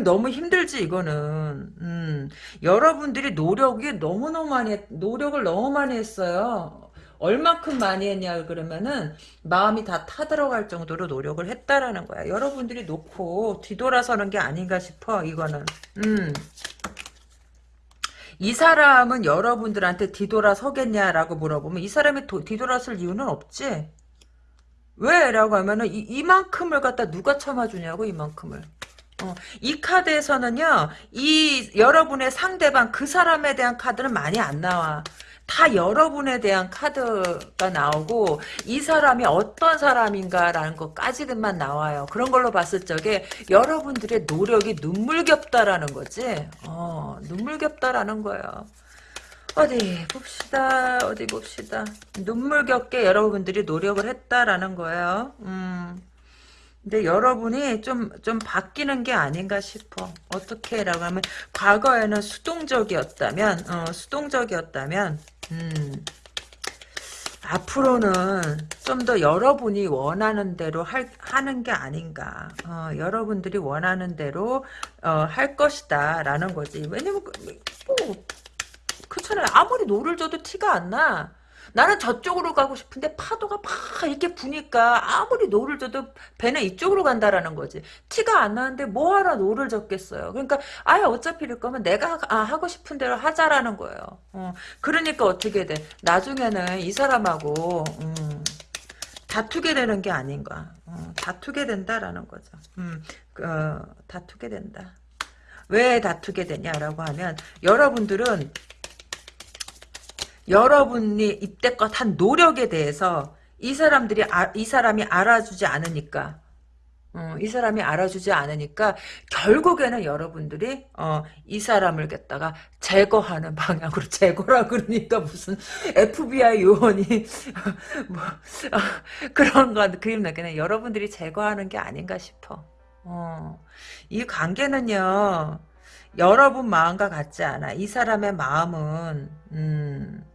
[SPEAKER 1] 너무 힘들지 이거는 음, 여러분들이 노력이 너무너무 많이 노력을 너무 많이 했어요 얼마큼 많이 했냐 그러면은 마음이 다 타들어갈 정도로 노력을 했다라는 거야. 여러분들이 놓고 뒤돌아서는 게 아닌가 싶어 이거는. 음. 이 사람은 여러분들한테 뒤돌아서겠냐라고 물어보면 이 사람이 도, 뒤돌아설 이유는 없지. 왜? 라고 하면은 이, 이만큼을 갖다 누가 참아주냐고 이만큼을. 어, 이 카드에서는요, 이 여러분의 상대방 그 사람에 대한 카드는 많이 안 나와. 다 여러분에 대한 카드가 나오고 이 사람이 어떤 사람인가라는 것까지만 나와요. 그런 걸로 봤을 적에 여러분들의 노력이 눈물겹다라는 거지. 어, 눈물겹다라는 거예요. 어디 봅시다. 어디 봅시다. 눈물겹게 여러분들이 노력을 했다라는 거예요. 음. 근데 여러분이 좀, 좀 바뀌는 게 아닌가 싶어. 어떻게 라고 하면, 과거에는 수동적이었다면, 어, 수동적이었다면, 음, 앞으로는 좀 더 여러분이 원하는 대로 할, 하는 게 아닌가. 어, 여러분들이 원하는 대로 어, 할 것이다. 라는 거지. 왜냐면, 그, 뭐, 그렇잖아요. 아무리 노를 줘도 티가 안 나. 나는 저쪽으로 가고 싶은데 파도가 막 이렇게 부니까 아무리 노를 져도 배는 이쪽으로 간다라는 거지. 티가 안 나는데 뭐하러 노를 졌겠어요. 그러니까 아예 어차피 이럴 거면 내가 아, 하고 싶은 대로 하자라는 거예요. 어, 그러니까 어떻게 돼. 나중에는 이 사람하고 음, 다투게 되는 게 아닌가. 어, 다투게 된다라는 거죠. 음, 어, 다투게 된다. 왜 다투게 되냐라고 하면 여러분들은 여러분이 이때껏 한 노력에 대해서 이 사람들이 아, 이 사람이 알아주지 않으니까 어, 이 사람이 알아주지 않으니까 결국에는 여러분들이 어, 이 사람을 갖다가 제거하는 방향으로 제거라 그러니까 무슨 FBI 요원이 <laughs> 뭐 어, 그런 건 그림 나게는 여러분들이 제거하는 게 아닌가 싶어. 어, 이 관계는요 여러분 마음과 같지 않아. 이 사람의 마음은 음,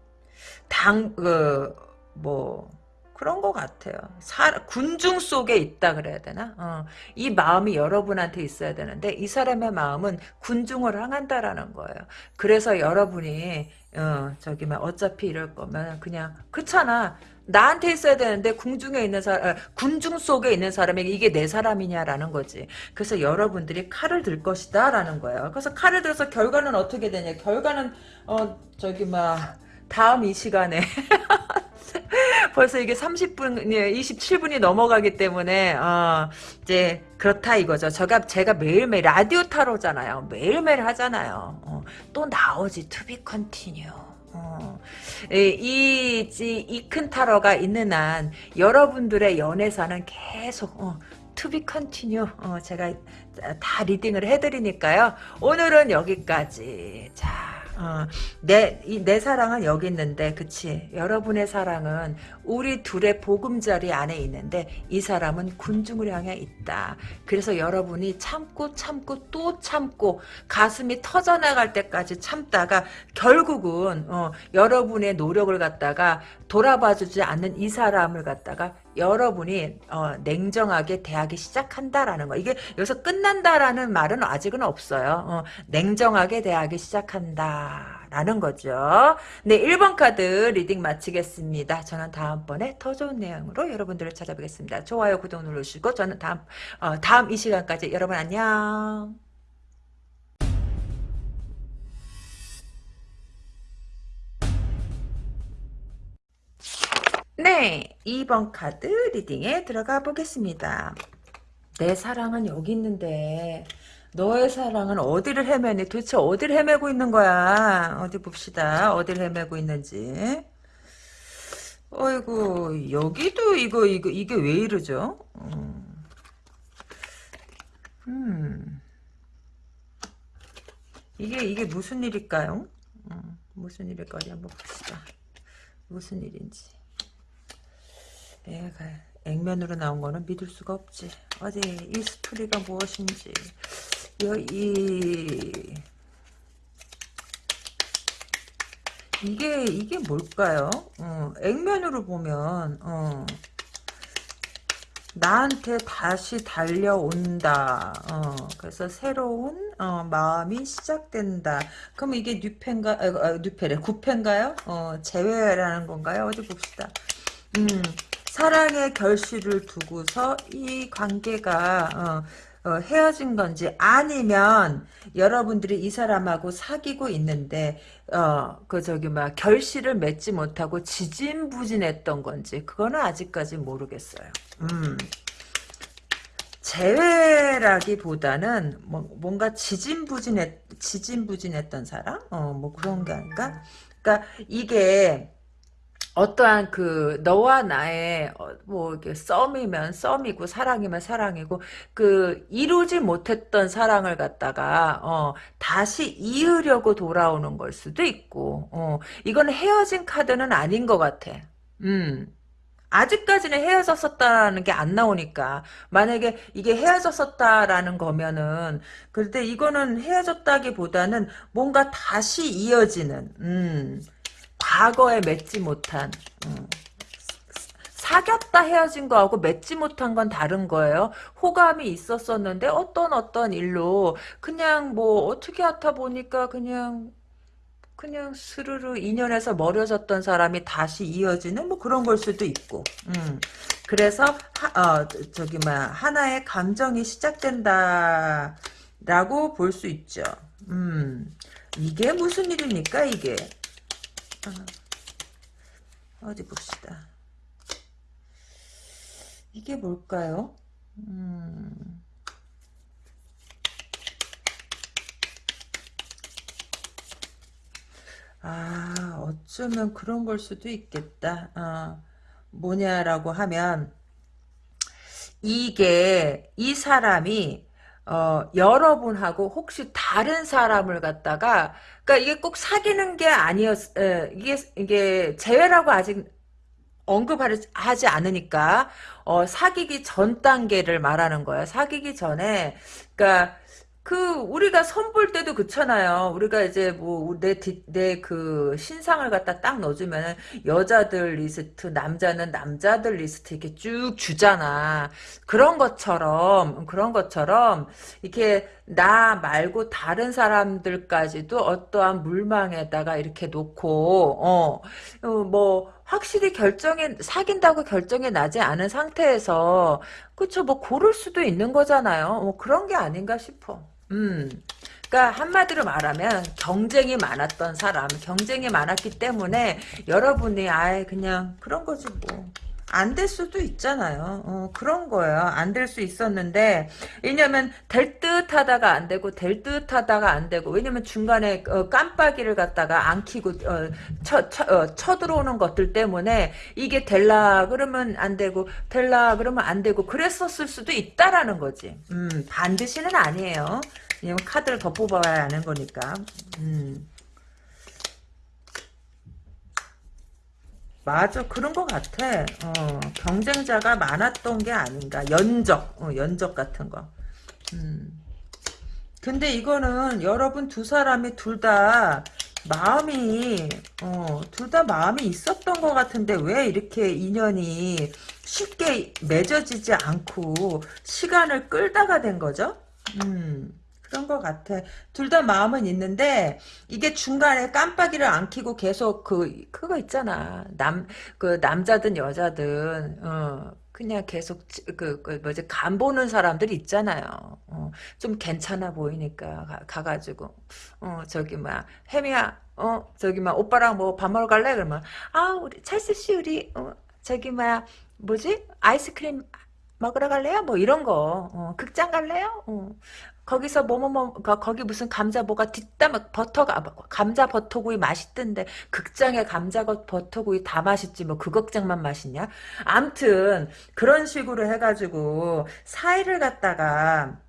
[SPEAKER 1] 당, 그, 뭐, 그런 것 같아요. 사, 군중 속에 있다 그래야 되나? 어, 이 마음이 여러분한테 있어야 되는데 이 사람의 마음은 군중을 향한다라는 거예요. 그래서 여러분이 어, 저기 막 어차피 이럴 거면 그냥 그렇잖아. 나한테 있어야 되는데 궁중에 있는 사람, 군중 속에 있는 사람에게 이게 내 사람이냐라는 거지. 그래서 여러분들이 칼을 들 것이다라는 거예요. 그래서 칼을 들어서 결과는 어떻게 되냐? 결과는 어 저기 막 다음 이 시간에 <laughs> 벌써 이게 30분, 27분이 넘어가기 때문에, 어, 이제, 그렇다 이거죠. 제가, 제가 매일매일 라디오 타로잖아요. 매일매일 하잖아요. 어, 또 나오지, to be continue. 어, 이, 이큰 타로가 있는 한, 여러분들의 연애사는 계속, 어, to be continue 어, 제가 다 리딩을 해드리니까요. 오늘은 여기까지. 자, 어, 내, 이, 내 사랑은 여기 있는데, 그치? 여러분의 사랑은 우리 둘의 보금자리 안에 있는데, 이 사람은 군중을 향해 있다. 그래서 여러분이 참고 참고 또 참고, 가슴이 터져나갈 때까지 참다가, 결국은, 어, 여러분의 노력을 갖다가 돌아봐주지 않는 이 사람을 갖다가 여러분이 어, 냉정하게 대하기 시작한다라는 거. 이게 여기서 끝난다라는 말은 아직은 없어요. 어, 냉정하게 대하기 시작한다라는 거죠. 네, 1번 카드 reading 마치겠습니다. 저는 다음번에 더 좋은 내용으로 여러분들을 찾아뵙겠습니다. 좋아요, 구독 누르시고 저는 다음 어, 다음 이 시간까지 여러분 안녕. 네, 2번 카드 reading에 들어가 보겠습니다. 내 사랑은 여기 있는데 너의 사랑은 어디를 헤매니? 도대체 어디를 헤매고 있는 거야? 어디 봅시다. 어디를 헤매고 있는지. 어이구 여기도 이거 이거 이게 왜 이러죠? 음. 음. 이게 이게 무슨 일일까요? 음, 무슨 일일까 어디 한번 봅시다. 무슨 일인지. 애가 액면으로 나온 거는 믿을 수가 없지. 어디 이 스토리가 무엇인지 이 이게 이게 뭘까요? 어, 액면으로 보면 어, 나한테 다시 달려온다. 어, 그래서 새로운 어, 마음이 시작된다. 그럼 이게 뉴펜가 아, 아, 뉴페래 구펜가요? 어, 재회라는 건가요? 어디 봅시다. 음. 사랑의 결실을 두고서 이 관계가 어, 어, 헤어진 건지 아니면 여러분들이 이 사람하고 사귀고 있는데 어 그 저기 막 결실을 맺지 못하고 지진부진했던 건지 그거는 아직까지 모르겠어요. 음. 재회라기보다는 뭐, 뭔가 지진부진했 지진부진했던 사람 어뭐 그런 게 아닌가? 그러니까 이게 어떠한 그 너와 나의 어, 뭐 이게 썸이면 썸이고 사랑이면 사랑이고 그 이루지 못했던 사랑을 갖다가 어 다시 이으려고 돌아오는 걸 수도 있고 어 이건 헤어진 카드는 아닌 것 같아. 음. 아직까지는 헤어졌었다라는 게 안 나오니까 만약에 이게 헤어졌었다라는 거면은 그런데 이거는 헤어졌다기보다는 뭔가 다시 이어지는 음 과거에 맺지 못한 음, 사귀었다 헤어진 거하고 맺지 못한 건 다른 거예요. 호감이 있었었는데 어떤 어떤 일로 그냥 뭐 어떻게 하다 보니까 그냥 그냥 스르르 인연에서 멀어졌던 사람이 다시 이어지는 뭐 그런 걸 수도 있고. 음. 그래서 하, 어, 저기 뭐 하나의 감정이 시작된다라고 볼 수 있죠. 음. 이게 무슨 일입니까 이게? 어, 디 봅시다. 이게 뭘까요? 음. 아, 어쩌면 그런 걸 수도 있겠다. 어, 뭐냐라고 하면, 이게, 이 사람이, 어, 여러분하고 혹시 다른 사람을 갖다가 그러니까 이게 꼭 사귀는 게 아니었 에, 이게 이게 재회라고 아직 언급하지 않으니까 어, 사귀기 전 단계를 말하는 거야. 사귀기 전에 그러니까 그 우리가 선볼 때도 그렇잖아요. 우리가 이제 뭐 내 내 그 신상을 갖다 딱 넣어주면 여자들 리스트, 남자는 남자들 리스트 이렇게 쭉 주잖아. 그런 것처럼 그런 것처럼 이렇게 나 말고 다른 사람들까지도 어떠한 물망에다가 이렇게 놓고 어뭐 확실히 결정에 사귄다고 결정이 나지 않은 상태에서 그쵸 뭐 고를 수도 있는 거잖아요. 뭐 그런 게 아닌가 싶어. 음. 그러니까 한마디로 말하면 경쟁이 많았던 사람, 경쟁이 많았기 때문에 여러분이 아예 그냥 그런 거지 뭐. 안 될 수도 있잖아요. 어, 그런 거예요. 안 될 수 있었는데 왜냐면 될 듯 하다가 안 되고 될 듯 하다가 안 되고 왜냐면 중간에 어, 깜빡이를 갖다가 안 키고 어, 쳐, 쳐, 어, 쳐들어오는 것들 때문에 이게 될라 그러면 안 되고 될라 그러면 안 되고 그랬었을 수도 있다라는 거지. 음, 반드시는 아니에요. 왜냐면 카드를 더 뽑아야 하는 거니까. 음. 맞아 그런 것 같아 어, 경쟁자가 많았던 게 아닌가 연적 어, 연적 같은 거 음. 근데 이거는 여러분 두 사람이 둘 다 마음이 어, 둘 다 마음이 있었던 것 같은데 왜 이렇게 인연이 쉽게 맺어지지 않고 시간을 끌다가 된 거죠? 음. 그런 것 같아. 둘 다 마음은 있는데 이게 중간에 깜빡이를 안 켜고 계속 그 그거 있잖아. 남 그 남자든 여자든 어 그냥 계속 그, 그 뭐지 간 보는 사람들 있잖아요. 어, 좀 괜찮아 보이니까 가, 가지고 어 저기 막 혜미야 어 저기 막 오빠랑 뭐 밥 먹으러 갈래 그러면 아 우리 찰스 씨 우리 어 저기 막 뭐지 아이스크림 먹으러 갈래요? 뭐 이런 거. 어, 극장 갈래요? 어. 거기서 뭐뭐뭐 거기 무슨 감자 뭐가 뒷담 버터가 아, 뭐, 감자 버터구이 맛있던데 극장에 감자 버터구이 다 맛있지 뭐 그 극장만 맛있냐? 암튼 그런 식으로 해가지고 사이를 갖다가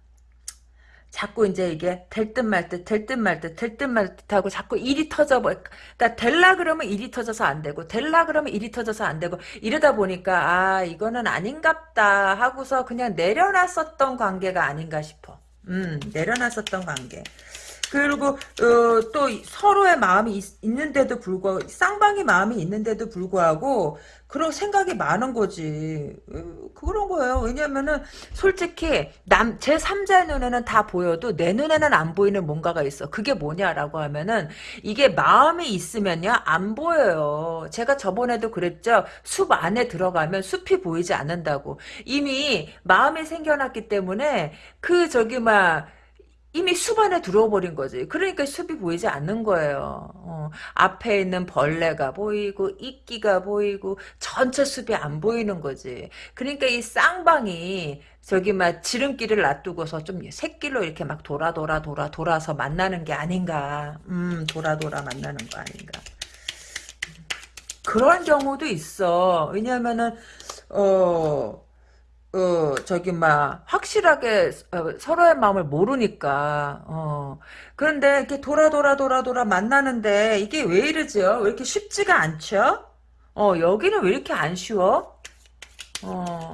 [SPEAKER 1] 자꾸 이제 이게 될 듯 말 듯, 될 듯 말 듯, 될 듯 말 듯 하고 자꾸 일이 터져 버, 그러니까 될라 그러면 일이 터져서 안 되고, 될라 그러면 일이 터져서 안 되고, 이러다 보니까, 아, 이거는 아닌갑다 하고서 그냥 내려놨었던 관계가 아닌가 싶어. 음, 내려놨었던 관계. 그리고 어, 또 서로의 마음이 있, 는데도 불구하고 쌍방이 마음이 있는데도 불구하고 그런 생각이 많은 거지. 어, 그런 거예요. 왜냐면은 솔직히 남 제 3자의 눈에는 다 보여도 내 눈에는 안 보이는 뭔가가 있어. 그게 뭐냐라고 하면은 이게 마음이 있으면요 안 보여요. 제가 저번에도 그랬죠. 숲 안에 들어가면 숲이 보이지 않는다고. 이미 마음이 생겨났기 때문에 그 저기 막 이미 숲 안에 들어와 버린 거지. 그러니까 숲이 보이지 않는 거예요. 어, 앞에 있는 벌레가 보이고 이끼가 보이고 전체 숲이 안 보이는 거지. 그러니까 이 쌍방이 저기 막 지름길을 놔두고서 좀 새길로 이렇게 막 돌아 돌아 돌아 돌아서 만나는 게 아닌가. 음 돌아 돌아 만나는 거 아닌가. 그런 경우도 있어. 왜냐면은 어 어, 저기, 막, 확실하게, 어, 서로의 마음을 모르니까, 어. 그런데, 이렇게 돌아, 돌아, 돌아, 돌아 만나는데, 이게 왜 이러죠? 왜 이렇게 쉽지가 않죠? 어, 여기는 왜 이렇게 안 쉬워? 어,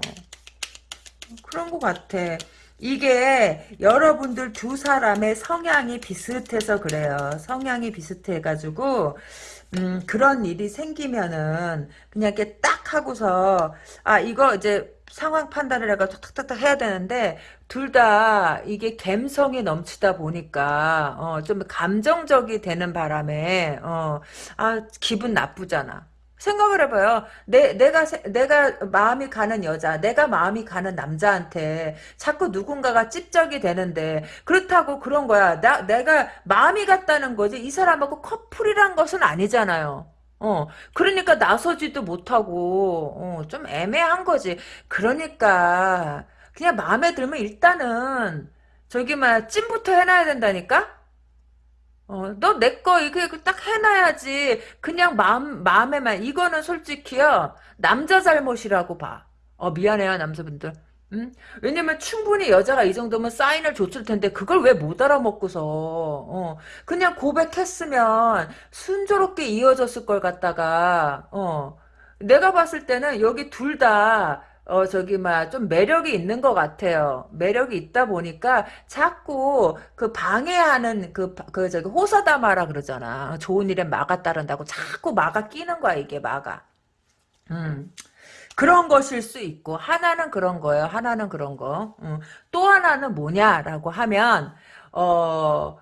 [SPEAKER 1] 그런 것 같아. 이게 여러분들 두 사람의 성향이 비슷해서 그래요. 성향이 비슷해가지고, 음, 그런 일이 생기면은, 그냥 이렇게 딱 하고서, 아, 이거 이제, 상황 판단을 해가지고 탁탁탁 해야 되는데 둘 다 이게 감성이 넘치다 보니까 어, 좀 감정적이 되는 바람에 어, 아 기분 나쁘잖아. 생각을 해봐요. 내, 내가, 내가 마음이 가는 여자, 내가 마음이 가는 남자한테 자꾸 누군가가 찝적이 되는데, 그렇다고 그런 거야. 나, 내가 마음이 갔다는 거지, 이 사람하고 커플이란 것은 아니잖아요. 어, 그러니까 나서지도 못하고, 어, 좀 애매한 거지. 그러니까, 그냥 마음에 들면 일단은, 저기, 막, 찜부터 해놔야 된다니까? 어, 너 내 거 이거 딱 해놔야지. 그냥 마음, 마음에만. 이거는 솔직히요, 남자 잘못이라고 봐. 어, 미안해요, 남자분들. 음? 왜냐면 충분히 여자가 이 정도면 사인을 줬을 텐데 그걸 왜 못 알아먹고서 어, 그냥 고백했으면 순조롭게 이어졌을 걸 갖다가 어, 내가 봤을 때는 여기 둘다 어, 저기, 막, 좀 매력이 있는 것 같아요. 매력이 있다 보니까 자꾸 그 방해하는 그, 그, 저기, 호사다마라 그러잖아. 좋은 일에 마가 따른다고 자꾸 마가 끼는 거야, 이게 마가. 음. 그런 것일 수 있고 하나는 그런 거예요. 하나는 그런 거. 음. 또 하나는 뭐냐라고 하면 어,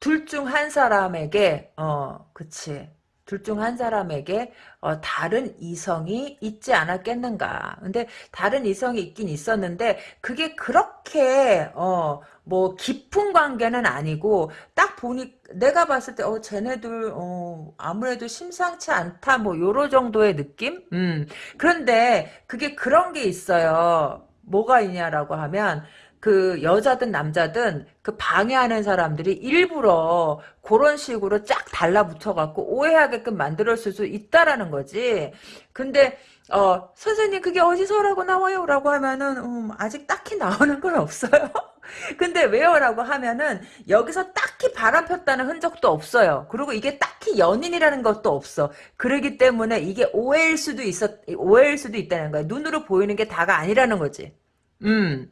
[SPEAKER 1] 둘 중 한 사람에게 어, 그치. 둘 중 한 사람에게 어, 다른 이성이 있지 않았겠는가. 근데 다른 이성이 있긴 있었는데 그게 그렇게 어, 뭐 깊은 관계는 아니고 딱 보니 내가 봤을 때 어 쟤네들 어 아무래도 심상치 않다 뭐 요런 정도의 느낌? 음. 그런데 그게 그런 게 있어요. 뭐가 있냐라고 하면 그 여자든 남자든 그 방해하는 사람들이 일부러 그런 식으로 쫙 달라붙어 갖고 오해하게끔 만들었을 수 있다라는 거지. 근데 어 선생님 그게 어디서라고 나와요? 라고 하면은 음, 아직 딱히 나오는 건 없어요. <laughs> 근데 왜요라고 하면은 여기서 딱히 바람 폈다는 흔적도 없어요. 그리고 이게 딱히 연인이라는 것도 없어. 그러기 때문에 이게 오해일 수도 있었 오해일 수도 있다는 거야. 눈으로 보이는 게 다가 아니라는 거지. 음.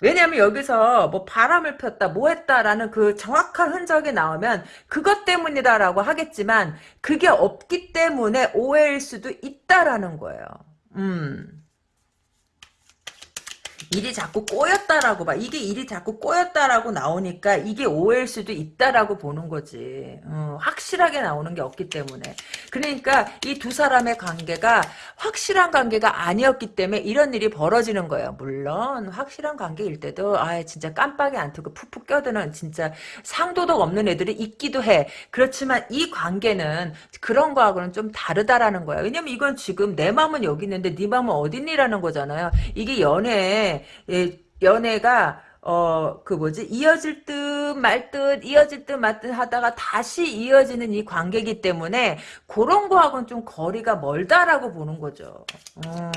[SPEAKER 1] 왜냐하면 여기서 뭐 바람을 폈다 뭐 했다라는 그 정확한 흔적이 나오면 그것 때문이다라고 하겠지만 그게 없기 때문에 오해일 수도 있다라는 거예요. 음. 일이 자꾸 꼬였다라고 봐. 이게 일이 자꾸 꼬였다라고 나오니까 이게 오해일 수도 있다라고 보는 거지. 어, 확실하게 나오는 게 없기 때문에. 그러니까 이 두 사람의 관계가 확실한 관계가 아니었기 때문에 이런 일이 벌어지는 거예요. 물론 확실한 관계일 때도 아 진짜 깜빡이 안 틀고 푹푹 껴드는 진짜 상도덕 없는 애들이 있기도 해. 그렇지만 이 관계는 그런 거하고는 좀 다르다라는 거야. 왜냐면 이건 지금 내 마음은 여기 있는데 네 마음은 어딨니라는 거잖아요. 이게 연애 예, 연애가 어, 그 뭐지, 이어질 듯 말 듯, 이어질 듯 말 듯 하다가 다시 이어지는 이 관계이기 때문에, 그런 거하고는 좀 거리가 멀다라고 보는 거죠. 음,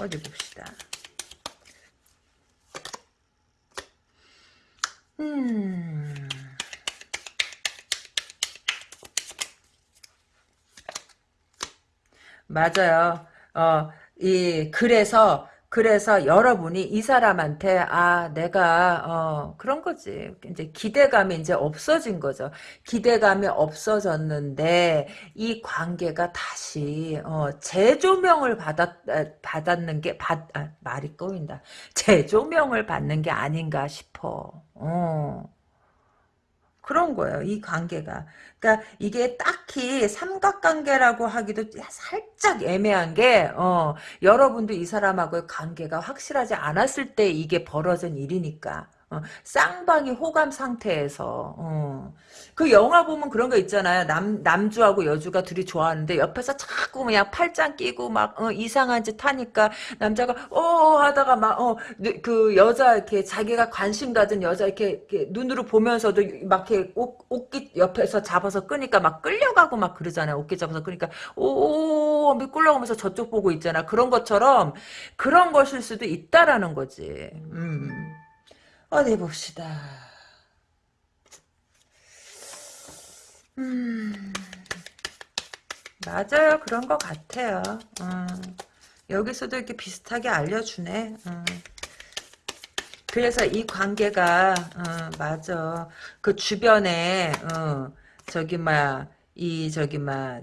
[SPEAKER 1] 어디 봅시다. 음. 맞아요. 어, 이, 그래서, 그래서 여러분이 이 사람한테 아 내가 어 그런 거지 이제 기대감이 이제 없어진 거죠 기대감이 없어졌는데 이 관계가 다시 어 재조명을 받았 받았는 게 받 아, 말이 꼬인다 재조명을 받는 게 아닌가 싶어 어 그런 거예요. 이 관계가. 그러니까 이게 딱히 삼각관계라고 하기도 살짝 애매한 게 어, 여러분도 이 사람하고의 관계가 확실하지 않았을 때 이게 벌어진 일이니까. 어, 쌍방이 호감 상태에서 어. 그 영화 보면 그런 거 있잖아요. 남 남주하고 여주가 둘이 좋아하는데 옆에서 자꾸 그냥 팔짱 끼고 막 어, 이상한 짓 하니까 남자가 어 하다가 막어그 여자 이렇게 자기가 관심 가진 여자 이렇게, 이렇게 눈으로 보면서도 막 이렇게 옷, 옷깃 옆에서 잡아서 끄니까 막 끌려가고 막 그러잖아요. 옷깃 잡아서 끄니까 오오 끌려가면서 저쪽 보고 있잖아. 그런 것처럼 그런 것일 수도 있다라는 거지. 음. 어디 봅시다. 음, 맞아요. 그런 것 같아요. 음, 여기서도 이렇게 비슷하게 알려주네. 음. 그래서 이 관계가 어, 맞아. 그 주변에 어, 저기 막 이 저기 막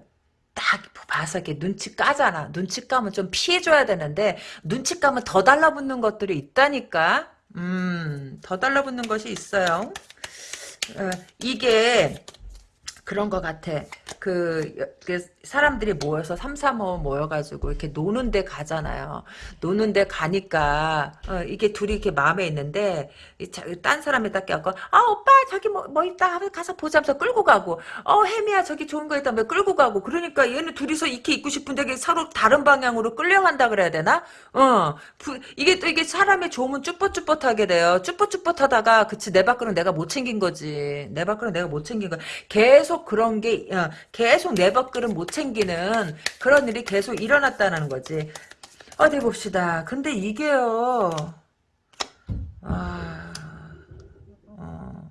[SPEAKER 1] 딱 봐서 이렇게 눈치 까잖아. 눈치 까면 좀 피해줘야 되는데 눈치 까면 더 달라붙는 것들이 있다니까. 음, 더 달라붙는 것이 있어요. 어, 이게 그런 것 같아. 그, 그 사람들이 모여서 삼삼오 모여가지고 이렇게 노는데 가잖아요. 노는데 가니까 어, 이게 둘이 이렇게 마음에 있는데 딴 사람이 딱 껴갖고 아 오빠 저기 뭐, 뭐 있다 가서 보자면서 끌고 가고 어 혜미야 저기 좋은 거 있다며 끌고 가고 그러니까 얘는 둘이서 이렇게 있고 싶은데 서로 다른 방향으로 끌려간다 그래야 되나? 어 부, 이게 또 이게 사람의 좋으면 쭈뼛쭈뼛하게 돼요. 쭈뼛쭈뼛하다가 그치 내 밖으로 내가 못 챙긴 거지. 내 밖으로 내가 못 챙긴 거 계속 그런 게 어, 계속 내 밖으로 못 챙기는 그런 일이 계속 일어났다는 거지. 어디 봅시다. 근데 이게요. 아, 어.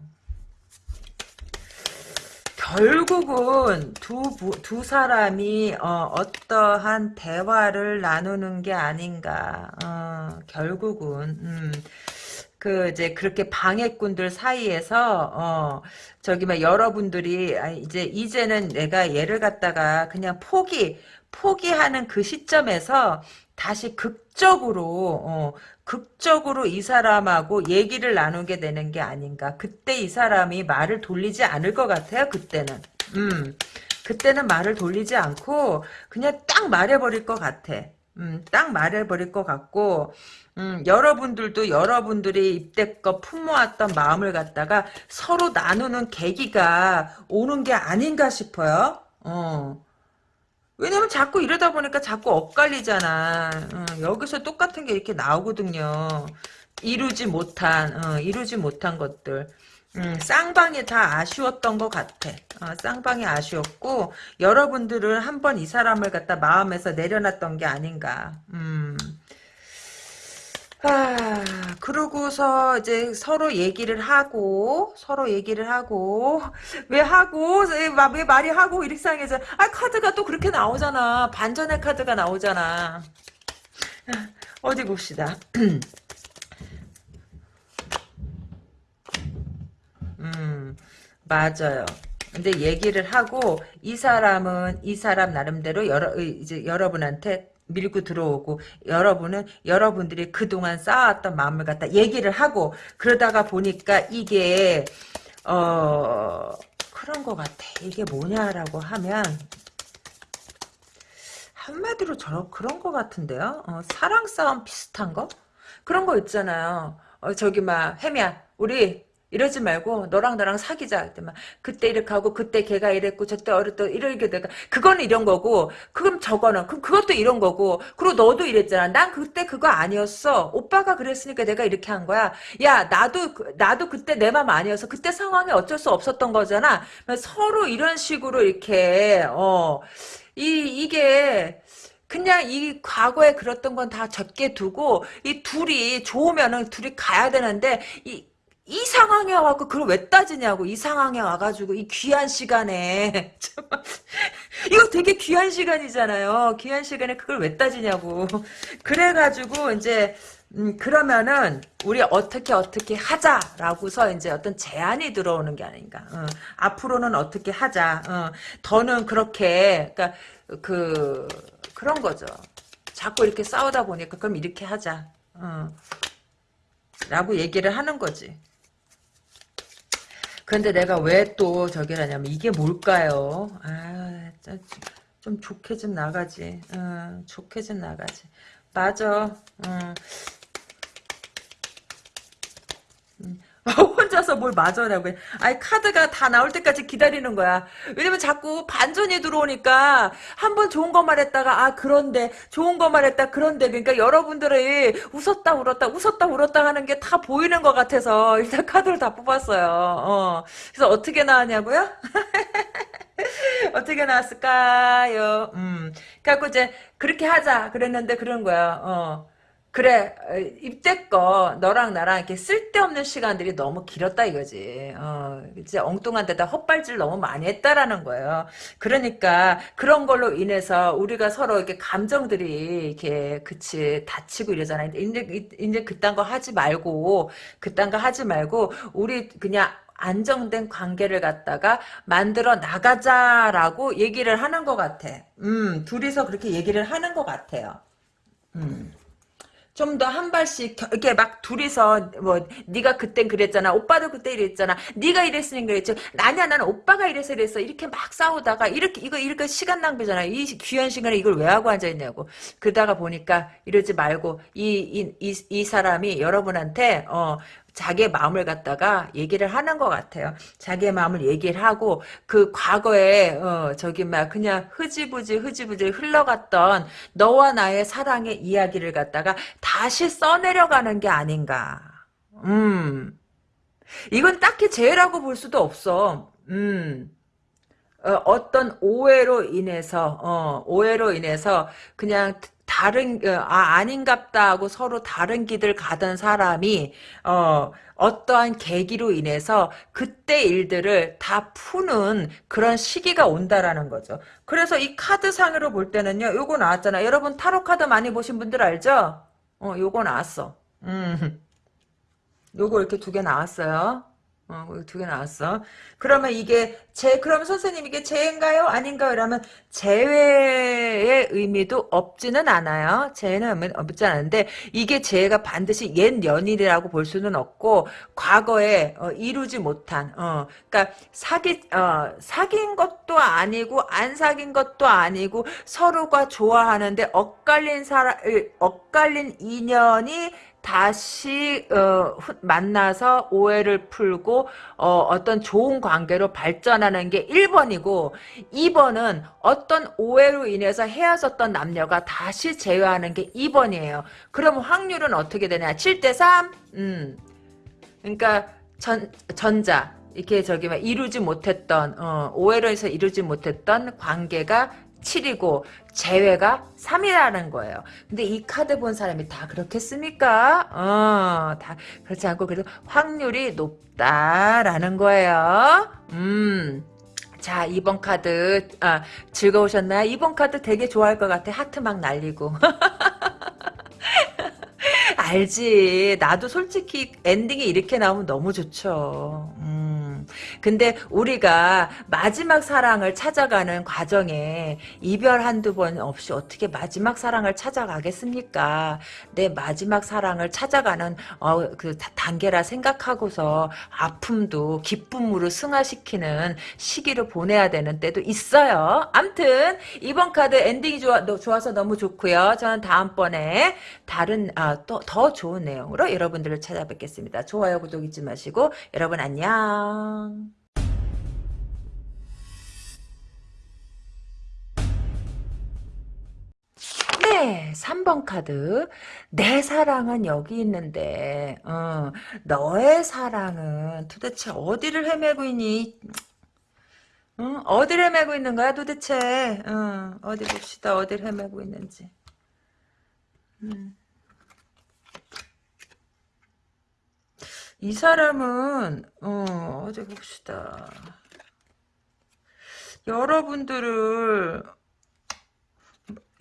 [SPEAKER 1] 결국은 두, 두 사람이 어, 떠한 대화를 나누는 게 아닌가. 어, 결국은 음. 그 이제 그렇게 방해꾼들 사이에서 어 저기 막 여러분들이 아, 이제 이제는 내가 얘를 갖다가 그냥 포기 포기하는 그 시점에서 다시 극적으로 어 극적으로 이 사람하고 얘기를 나누게 되는 게 아닌가. 그때 이 사람이 말을 돌리지 않을 것 같아요. 그때는. 음. 그때는 말을 돌리지 않고 그냥 딱 말해버릴 것 같아. 음, 딱 말해버릴 것 같고 음, 여러분들도 여러분들이 입대껏 품모았던 마음을 갖다가 서로 나누는 계기가 오는 게 아닌가 싶어요. 어. 왜냐면 자꾸 이러다 보니까 자꾸 엇갈리잖아. 어, 여기서 똑같은 게 이렇게 나오거든요. 이루지 못한, 어, 이루지 못한 것들. 음, 쌍방이 다 아쉬웠던 것 같아. 어, 쌍방이 아쉬웠고, 여러분들은 한번 이 사람을 갖다 마음에서 내려놨던 게 아닌가. 음. 아, 그러고서 이제 서로 얘기를 하고, 서로 얘기를 하고, 왜 하고, 왜, 말이 하고, 이렇게 상해서, 아, 카드가 또 그렇게 나오잖아. 반전의 카드가 나오잖아. 어디 봅시다. <clears throat> 음, 맞아요. 근데 얘기를 하고 이 사람은 이 사람 나름대로 여러 이제 여러분한테 밀고 들어오고 여러분은 여러분들이 그동안 쌓아왔던 마음을 갖다 얘기를 하고 그러다가 보니까 이게 어 그런 것 같아. 이게 뭐냐라고 하면 한마디로 저런 그런 것 같은데요. 어, 사랑 싸움 비슷한 거? 그런 거 있잖아요. 어, 저기 막 혜미야 우리 이러지 말고 너랑 나랑 사귀자. 그때 이렇게 하고 그때 걔가 이랬고 저때 어렸다 이렇게 내가 그거는 이런 거고 그럼 저거는 그럼 그것도 이런 거고 그리고 너도 이랬잖아. 난 그때 그거 아니었어. 오빠가 그랬으니까 내가 이렇게 한 거야. 야 나도 그- 나도 그때 내 맘 아니어서 그때 상황이 어쩔 수 없었던 거잖아. 서로 이런 식으로 이렇게 어 이, 이게, 그냥 이 과거에 그랬던 건 다 적게 두고, 이 둘이 좋으면은 둘이 가야 되는데, 이, 이 상황에 와갖고 그걸 왜 따지냐고, 이 상황에 와가지고, 이 귀한 시간에. <laughs> 이거 되게 귀한 시간이잖아요. 귀한 시간에 그걸 왜 따지냐고. 그래가지고, 이제, 음, 그러면은, 우리 어떻게 어떻게 하자라고서 이제 어떤 제안이 들어오는 게 아닌가. 어, 앞으로는 어떻게 하자. 어, 더는 그렇게, 그니까, 그, 그런 거죠. 자꾸 이렇게 싸우다 보니까, 그럼 이렇게 하자. 어, 라고 얘기를 하는 거지. 근데 내가 왜 또 저기를 하냐면, 이게 뭘까요? 아, 좀, 좀 좋게 좀 나가지. 어, 좋게 좀 나가지. 맞아. 어. <laughs> 혼자서 뭘 맞으라고 해. 아니 카드가 다 나올 때까지 기다리는 거야. 왜냐면 자꾸 반전이 들어오니까 한 번 좋은 거 말했다가 아 그런데 좋은 거 말했다 그런데 그러니까 여러분들이 웃었다 울었다 웃었다 울었다 하는 게 다 보이는 것 같아서 일단 카드를 다 뽑았어요. 어. 그래서 어떻게 나왔냐고요? <laughs> 어떻게 나왔을까요? 음. 그래갖고 이제 그렇게 하자 그랬는데 그런 거야. 어. 그래 어, 입대껏 너랑 나랑 이렇게 쓸데없는 시간들이 너무 길었다 이거지. 어, 이제 엉뚱한 데다 헛발질 너무 많이 했다라는 거예요. 그러니까 그런 걸로 인해서 우리가 서로 이렇게 감정들이 이렇게 그치 다치고 이러잖아. 이제 이제 그딴 거 하지 말고 그딴 거 하지 말고 우리 그냥 안정된 관계를 갖다가 만들어 나가자라고 얘기를 하는 것 같아. 음, 둘이서 그렇게 얘기를 하는 것 같아요. 음. 좀 더 한 발씩 겨- 이렇게 막 둘이서 뭐 네가 그땐 그랬잖아 오빠도 그때 이랬잖아 네가 이랬으니 그랬지. 아니야 나는 오빠가 이래서 이랬어. 이렇게 막 싸우다가 이렇게 이거 이렇게 시간 낭비잖아. 이 귀한 시간에 이걸 왜 하고 앉아 있냐고. 그러다가 보니까 이러지 말고 이 이이이 사람이 여러분한테 어 자기의 마음을 갖다가 얘기를 하는 것 같아요. 자기의 마음을 얘기를 하고 그 과거에 어 저기 막 그냥 흐지부지 흐지부지 흘러갔던 너와 나의 사랑의 이야기를 갖다가 다시 써내려가는 게 아닌가. 음. 이건 딱히 죄라고 볼 수도 없어. 음. 어, 떤 오해로 인해서 어, 오해로 인해서 그냥 다른 어, 아 아닌갑다 하고 서로 다른 길을 가던 사람이 어 어떠한 계기로 인해서 그때 일들을 다 푸는 그런 시기가 온다라는 거죠. 그래서 이 카드 상으로 볼 때는요. 요거 나왔잖아. 여러분 타로 카드 많이 보신 분들 알죠? 어 요거 나왔어. 음. 요거 이렇게 두 개 나왔어요. 어, 두 개 나왔어. 그러면 이게 재, 그러면 선생님 이게 재인가요? 아닌가요? 이러면 재회의 의미도 없지는 않아요. 재는 없지 않은데 이게 재가 반드시 옛 연인이라고 볼 수는 없고 과거에 어, 이루지 못한, 어, 그러니까 사기, 어, 사귄 것도 아니고 안 사귄 것도 아니고 서로가 좋아하는데 엇갈린 사람, 엇갈린 인연이 다시 어, 만나서 오해를 풀고 어, 떤 좋은 관계로 발전하는 게 1번이고 2번은 어떤 오해로 인해서 헤어졌던 남녀가 다시 재회하는 게 2번이에요. 그럼 확률은 어떻게 되냐? 7대 3? 음. 그러니까 전, 전자 이렇게 저기 막 이루지 못했던 어, 오해로 해서 이루지 못했던 관계가 7이고 재회가 3이라는 거예요. 근데 이 카드 본 사람이 다 그렇겠습니까? 어, 다 그렇지 않고 그래도 확률이 높다라는 거예요. 음. 자, 2번 카드 아, 즐거우셨나요? 2번 카드 되게 좋아할 것 같아. 하트 막 날리고. <laughs> 알지. 나도 솔직히 엔딩이 이렇게 나오면 너무 좋죠. 음. 근데 우리가 마지막 사랑을 찾아가는 과정에 이별 한두 번 없이 어떻게 마지막 사랑을 찾아가겠습니까? 내 마지막 사랑을 찾아가는 어, 그 단계라 생각하고서 아픔도 기쁨으로 승화시키는 시기를 보내야 되는 때도 있어요. 암튼 이번 카드 엔딩이 좋아, 좋아서 너무 좋고요. 저는 다음번에 다른 아, 또 더 좋은 내용으로 여러분들을 찾아뵙겠습니다. 좋아요, 구독 잊지 마시고 여러분 안녕. 네, 3번 카드. 내 사랑은 여기 있는데, 어, 너의 사랑은 도대체 어디를 헤매고 있니? 응? 어디를 헤매고 있는 거야 도대체? 어, 어디 봅시다. 어디를 헤매고 있는지. 음. 이 사람은 어, 어디 봅시다. 여러분들을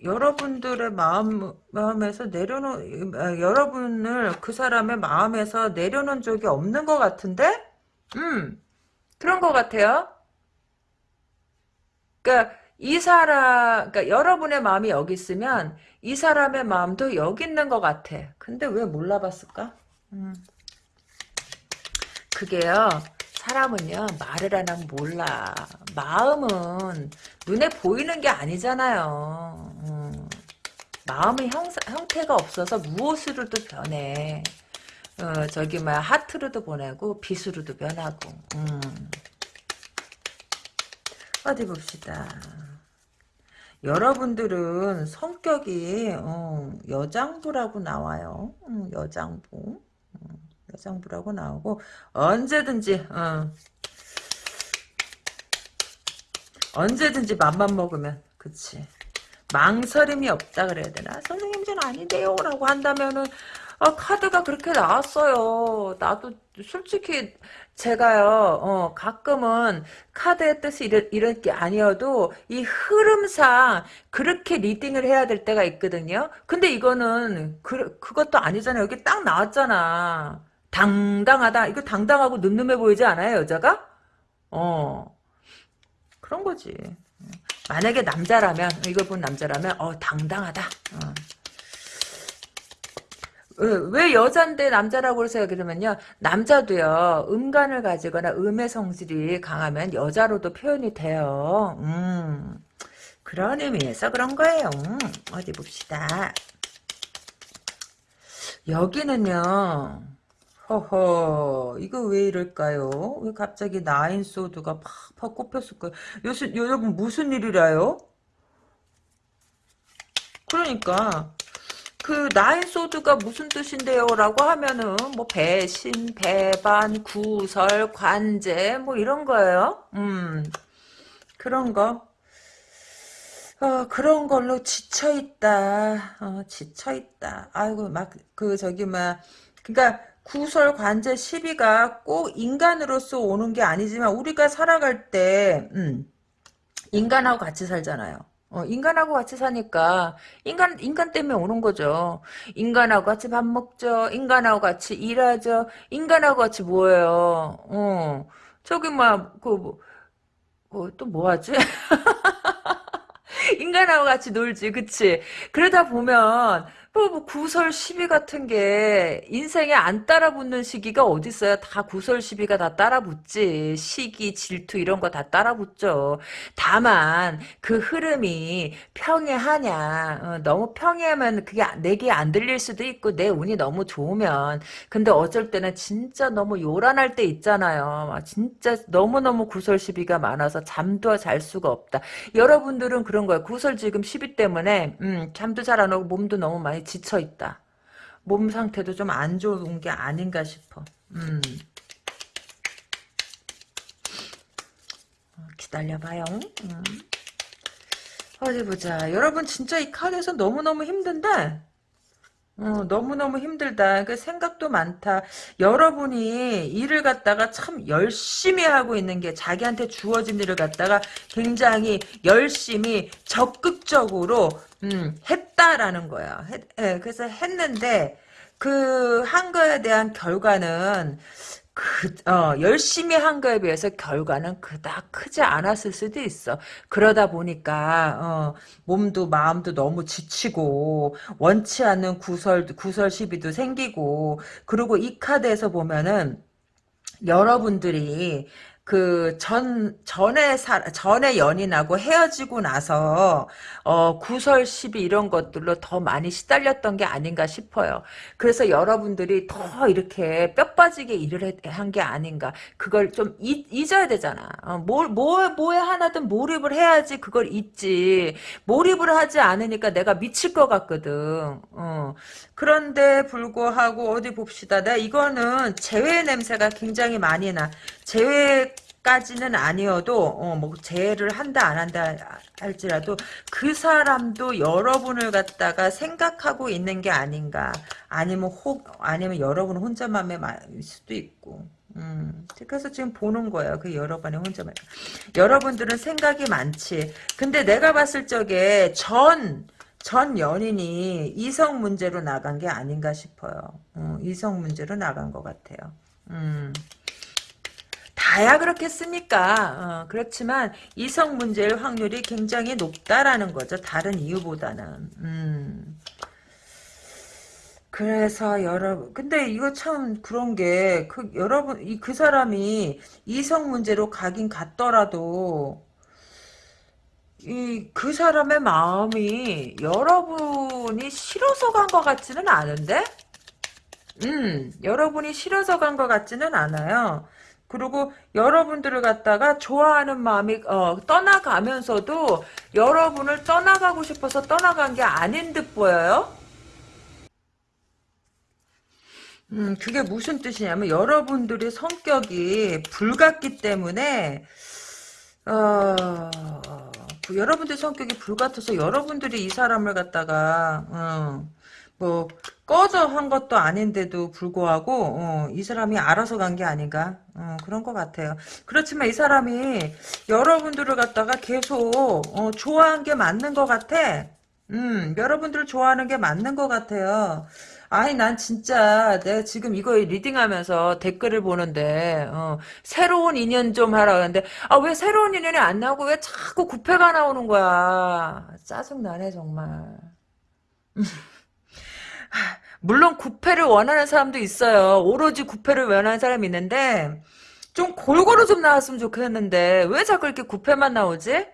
[SPEAKER 1] 여러분들의 마음 마음에서 내려놓 아, 여러분을 그 사람의 마음에서 내려놓은 적이 없는 것 같은데, 음 그런 것 같아요. 그러니까 이 사람, 그러니까 여러분의 마음이 여기 있으면 이 사람의 마음도 여기 있는 것 같아. 근데 왜 몰라봤을까? 음. 그게요. 사람은요 말을 안 하면 몰라. 마음은 눈에 보이는 게 아니잖아요. 음. 마음의 형, 형태가 없어서 무엇으로도 변해. 어, 저기 뭐 하트로도 보내고 빛으로도 변하고. 음. 어디 봅시다. 여러분들은 성격이 어, 여장부라고 나와요. 음, 여장부. 여장부라고 나오고 언제든지 어, 언제든지 맘만 먹으면 그치. 망설임이 없다 그래야 되나? 선생님 전 아닌데요 라고 한다면은 아, 카드가 그렇게 나왔어요. 나도 솔직히 제가요 어, 가끔은 카드의 뜻이 이럴, 이럴 게 아니어도 이 흐름상 그렇게 리딩을 해야 될 때가 있거든요. 근데 이거는 그, 그것도 아니잖아요. 여기 딱 나왔잖아 당당하다. 이거 당당하고 늠름해 보이지 않아요, 여자가? 어. 그런 거지. 만약에 남자라면, 이걸 본 남자라면, 어, 당당하다. 어. 왜, 왜 여잔데 남자라고 그러세요? 그러면요. 남자도요. 음간을 가지거나 음의 성질이 강하면 여자로도 표현이 돼요. 음. 그런 의미에서 그런 거예요. 음. 어디 봅시다. 여기는요. 허허 이거 왜 이럴까요? 왜 갑자기 나인 소드가 팍팍 꼽혔을까요? 여러분 무슨 일이라요? 그러니까 그 나인 소드가 무슨 뜻인데요? 라고 하면은 뭐 배신, 배반, 구설, 관제 뭐 이런 거예요. 음 그런 거. 어, 그런 걸로 지쳐있다. 어, 지쳐있다. 아이고, 막, 그, 저기, 막, 그니까, 구설 관제 시비가 꼭 인간으로서 오는 게 아니지만 우리가 살아갈 때 음, 인간하고 같이 살잖아요. 어, 인간하고 같이 사니까 인간 인간 때문에 오는 거죠. 인간하고 같이 밥 먹죠. 인간하고 같이 일하죠. 인간하고 같이 뭐예요? 어. 저기 막그 뭐, 또 뭐하지? <laughs> 인간하고 같이 놀지, 그치? 그러다 보면, 뭐, 뭐 구설 시비 같은 게 인생에 안 따라붙는 시기가 어딨어요? 다 구설 시비가 다 따라붙지. 시기, 질투 이런 거 다 따라붙죠. 다만 그 흐름이 평이하냐. 어, 너무 평이하면 그게 내게 안 들릴 수도 있고 내 운이 너무 좋으면. 근데 어쩔 때는 진짜 너무 요란할 때 있잖아요. 막 진짜 너무너무 구설 시비가 많아서 잠도 잘 수가 없다. 여러분들은 그런 거예요. 구설 지금 시비 때문에 음, 잠도 잘 안 오고 몸도 너무 많이 지쳐 있다. 몸 상태도 좀 안 좋은 게 아닌가 싶어. 음. 어, 기다려봐요. 음. 어디 보자. 여러분 진짜 이 카드에서 너무너무 힘든데 어, 너무너무 힘들다. 그 생각도 많다. 여러분이 일을 갖다가 참 열심히 하고 있는 게 자기한테 주어진 일을 갖다가 굉장히 열심히 적극적으로 음, 했다라는 거야. 했, 예, 그래서 했는데 그 한 거에 대한 결과는 그, 어, 열심히 한 거에 비해서 결과는 그닥 크지 않았을 수도 있어. 그러다 보니까, 어, 몸도 마음도 너무 지치고, 원치 않는 구설, 구설 시비도 생기고, 그리고 이 카드에서 보면은, 여러분들이 그 전 전에 사 전에 연인하고 헤어지고 나서 어 구설 시비 이런 것들로 더 많이 시달렸던 게 아닌가 싶어요. 그래서 여러분들이 더 이렇게 뼈 빠지게 일을 한 게 아닌가. 그걸 좀 잊, 잊어야 되잖아. 어, 뭘, 뭐, 뭐에 하나든 몰입을 해야지 그걸 잊지. 몰입을 하지 않으니까 내가 미칠 것 같거든. 어. 그런데 불구하고 어디 봅시다. 내가 이거는 재회 냄새가 굉장히 많이 나. 재회 까지는 아니어도 어, 뭐 재회를 한다 안 한다 할지라도 그 사람도 여러분을 갖다가 생각하고 있는 게 아닌가. 아니면 혹 아니면 여러분 혼자만의 수도 있고. 음, 그래서 지금 보는 거예요. 그 여러분의 혼자만. 여러분들은 생각이 많지. 근데 내가 봤을 적에 전, 전 연인이 이성 문제로 나간 게 아닌가 싶어요. 어, 이성 문제로 나간 것 같아요. 음. 다야 그렇겠습니까? 어, 그렇지만 이성 문제의 확률이 굉장히 높다라는 거죠. 다른 이유보다는. 음. 그래서 여러분 근데 이거 참 그런 게 그 여러분 이 그 사람이 이성 문제로 가긴 갔더라도 이 그 사람의 마음이 여러분이 싫어서 간 것 같지는 않은데 음 여러분이 싫어서 간 것 같지는 않아요 그리고 여러분들을 갖다가 좋아하는 마음이 어, 떠나가면서도 여러분을 떠나가고 싶어서 떠나간 게 아닌 듯 보여요? 음, 그게 무슨 뜻이냐면 여러분들의 성격이 불같기 때문에 어, 그 여러분들 성격이 불같아서 여러분들이 이 사람을 갖다가 어, 뭐 꺼져 한 것도 아닌데도 불구하고 어, 이 사람이 알아서 간 게 아닌가 어, 그런 것 같아요. 그렇지만 이 사람이 여러분들을 갖다가 계속 어, 좋아한 게 맞는 것 같아. 음, 여러분들을 좋아하는 게 맞는 것 같아요. 아니 난 진짜 내가 지금 이거 리딩하면서 댓글을 보는데 어, 새로운 인연 좀 하라 그러는데 아 왜 새로운 인연이 안 나오고 왜 자꾸 구패가 나오는 거야 짜증나네 정말 <laughs> 물론 구패를 원하는 사람도 있어요 오로지 구패를 원하는 사람이 있는데 좀 골고루 좀 나왔으면 좋겠는데 왜 자꾸 이렇게 구패만 나오지?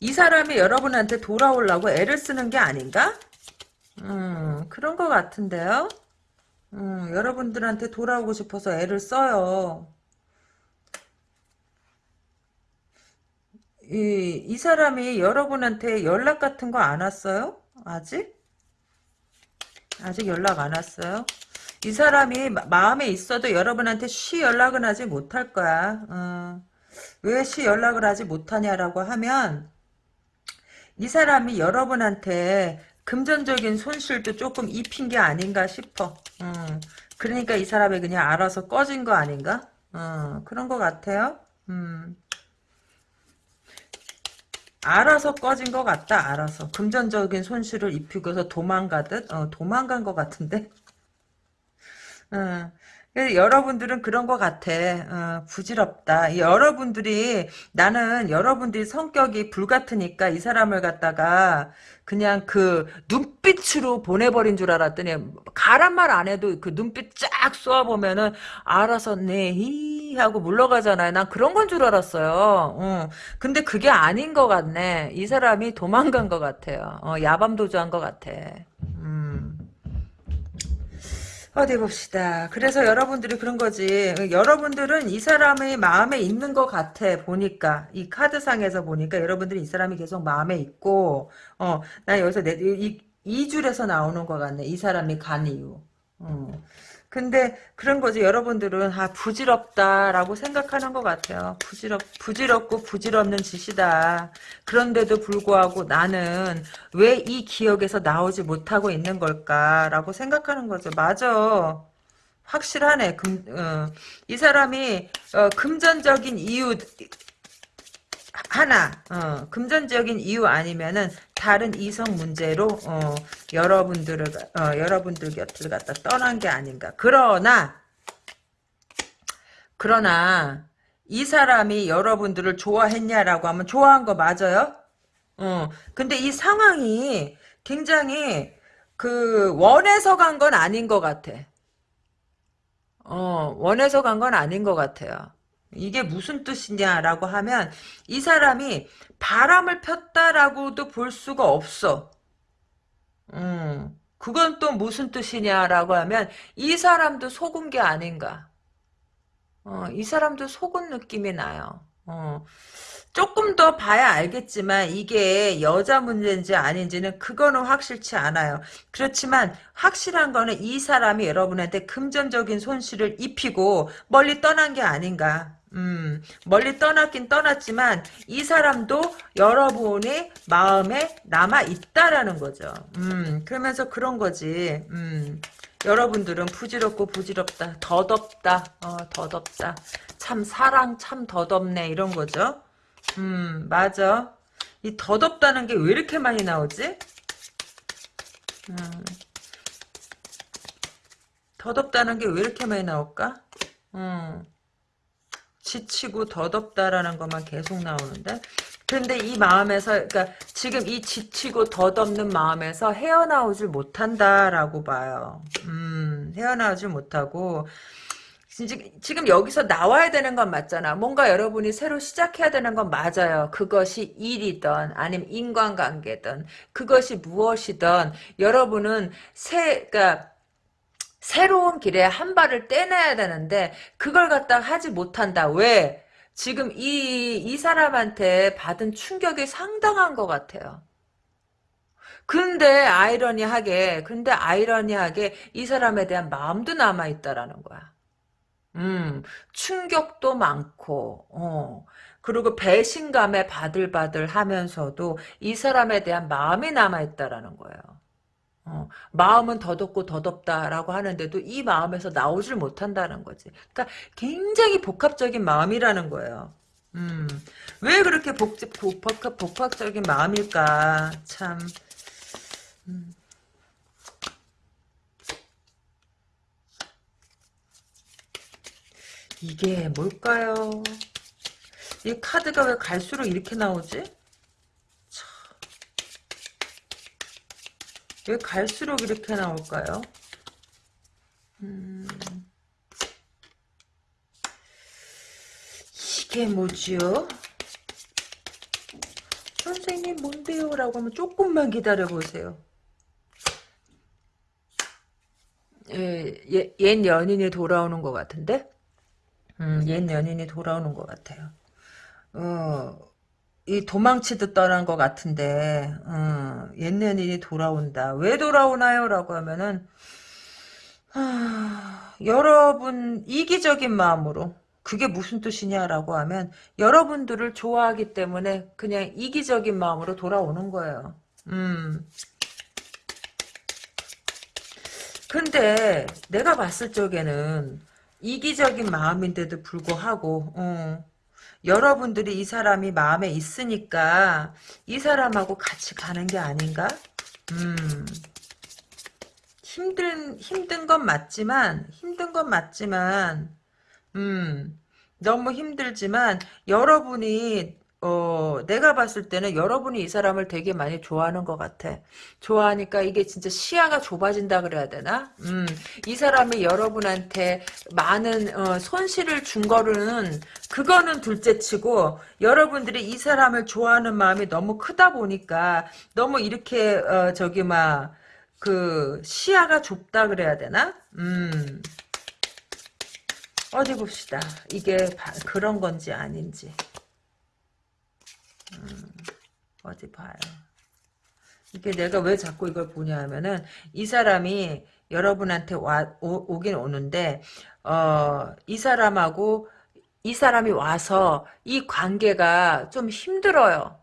[SPEAKER 1] 이 사람이 여러분한테 돌아오려고 애를 쓰는 게 아닌가? 음, 그런 것 같은데요? 음, 여러분들한테 돌아오고 싶어서 애를 써요. 이, 이 사람이 여러분한테 연락 같은 거 안 왔어요? 아직? 아직 연락 안 왔어요? 이 사람이 마음에 있어도 여러분한테 쉬 연락은 하지 못할 거야. 어. 왜쉬 연락을 하지 못하냐라고 하면 이 사람이 여러분한테 금전적인 손실도 조금 입힌 게 아닌가 싶어. 음, 그러니까 이 사람이 그냥 알아서 꺼진 거 아닌가? 어, 그런 것 같아요. 음. 알아서 꺼진 것 같다. 알아서 금전적인 손실을 입히고서 도망가듯 어, 도망간 것 같은데. <laughs> 어, 여러분들은 그런 것 같아. 어, 부질없다. 여러분들이 나는 여러분들이 성격이 불같으니까 이 사람을 갖다가 그냥 그 눈빛으로 보내버린 줄 알았더니 가란 말 안 해도 그 눈빛 쫙 쏘아보면은 알아서 네히 하고 물러가잖아요. 난 그런 건 줄 알았어요. 어. 근데 그게 아닌 것 같네. 이 사람이 도망간 것 같아요. 어, 야밤도주한 것 같아. 음. 어디 봅시다. 그래서 여러분들이 그런 거지. 여러분들은 이 사람의 마음에 있는 것 같아. 보니까 이 카드상에서 보니까 여러분들이 이 사람이 계속 마음에 있고, 어, 나 여기서 내, 이, 이 줄에서 나오는 것 같네. 이 사람이 간 이유. 어. 근데 그런 거지. 여러분들은 아 부질없다라고 생각하는 것 같아요. 부질없 부질없고 부질없는 짓이다. 그런데도 불구하고 나는 왜 이 기억에서 나오지 못하고 있는 걸까라고 생각하는 거죠. 맞아. 확실하네. 금, 어, 이 사람이 어, 금전적인 이유 하나 어, 금전적인 이유 아니면은 다른 이성 문제로 어, 여러분들을 어, 여러분들 곁을 갖다 떠난 게 아닌가. 그러나 그러나 이 사람이 여러분들을 좋아했냐라고 하면 좋아한 거 맞아요? 어. 근데 이 상황이 굉장히 그 원해서 간 건 아닌 것 같아. 어, 원해서 간 건 아닌 것 같아요. 이게 무슨 뜻이냐라고 하면 이 사람이 바람을 폈다라고도 볼 수가 없어. 음, 그건 또 무슨 뜻이냐라고 하면 이 사람도 속은 게 아닌가. 어, 이 사람도 속은 느낌이 나요. 어, 조금 더 봐야 알겠지만 이게 여자 문제인지 아닌지는 그거는 확실치 않아요. 그렇지만 확실한 거는 이 사람이 여러분한테 금전적인 손실을 입히고 멀리 떠난 게 아닌가. 음, 멀리 떠났긴 떠났지만 이 사람도 여러분의 마음에 남아 있다라는 거죠. 음, 그러면서 그런 거지. 음, 여러분들은 부질없고 부질없다. 더덥다. 어, 더덥다. 참 사랑 참 더덥네 이런 거죠. 음, 맞아. 이 더덥다는 게 왜 이렇게 많이 나오지? 음, 더덥다는 게 왜 이렇게 많이 나올까? 음. 지치고 더덥다라는 것만 계속 나오는데 근데 이 마음에서 그러니까 지금 이 지치고 덧없는 마음에서 헤어나오질 못한다라고 봐요. 음, 헤어나오질 못하고 지금 여기서 나와야 되는 건 맞잖아. 뭔가 여러분이 새로 시작해야 되는 건 맞아요. 그것이 일이든 아니면 인간관계든 그것이 무엇이든 여러분은 새 그러니까 새로운 길에 한 발을 떼내야 되는데 그걸 갖다 하지 못한다. 왜? 지금 이, 이 사람한테 받은 충격이 상당한 것 같아요. 근데 아이러니하게 근데 아이러니하게 이 사람에 대한 마음도 남아있다라는 거야. 음, 충격도 많고, 어, 그리고 배신감에 바들바들 하면서도 이 사람에 대한 마음이 남아있다라는 거예요. 어, 마음은 더덥고 더덥다라고 하는데도 이 마음에서 나오질 못한다는 거지. 그러니까 굉장히 복합적인 마음이라는 거예요. 음, 왜 그렇게 복, 복합, 복합적인 마음일까? 참. 음. 이게 뭘까요? 이 카드가 왜 갈수록 이렇게 나오지? 왜 갈수록 이렇게 나올까요? 음, 이게 뭐지요? 선생님 뭔데요? 라고 하면 조금만 기다려보세요. 예, 옛 연인이 돌아오는 것 같은데? 음, 옛 연인이 돌아오는 것 같아요. 어, 이 도망치듯 떠난 것 같은데 어, 옛년이 돌아온다. 왜 돌아오나요? 라고 하면은 하, 여러분 이기적인 마음으로 그게 무슨 뜻이냐라고 하면 여러분들을 좋아하기 때문에 그냥 이기적인 마음으로 돌아오는 거예요. 음. 근데 내가 봤을 적에는 이기적인 마음인데도 불구하고 어, 여러분들이 이 사람이 마음에 있으니까 이 사람하고 같이 가는 게 아닌가? 음. 힘든 힘든 건 맞지만 힘든 건 맞지만 음. 너무 힘들지만 여러분이 어, 내가 봤을 때는 여러분이 이 사람을 되게 많이 좋아하는 것 같아. 좋아하니까 이게 진짜 시야가 좁아진다 그래야 되나? 음, 이 사람이 여러분한테 많은 어, 손실을 준 거는 그거는 둘째치고 여러분들이 이 사람을 좋아하는 마음이 너무 크다 보니까 너무 이렇게 어, 저기 막 그 시야가 좁다 그래야 되나? 음. 어디 봅시다. 이게 바- 그런 건지 아닌지. 음, 어디 봐요. 이게 내가 왜 자꾸 이걸 보냐 하면은 이 사람이 여러분한테 와 오, 오긴 오는데 어, 이 사람하고 이 사람이 와서 이 관계가 좀 힘들어요.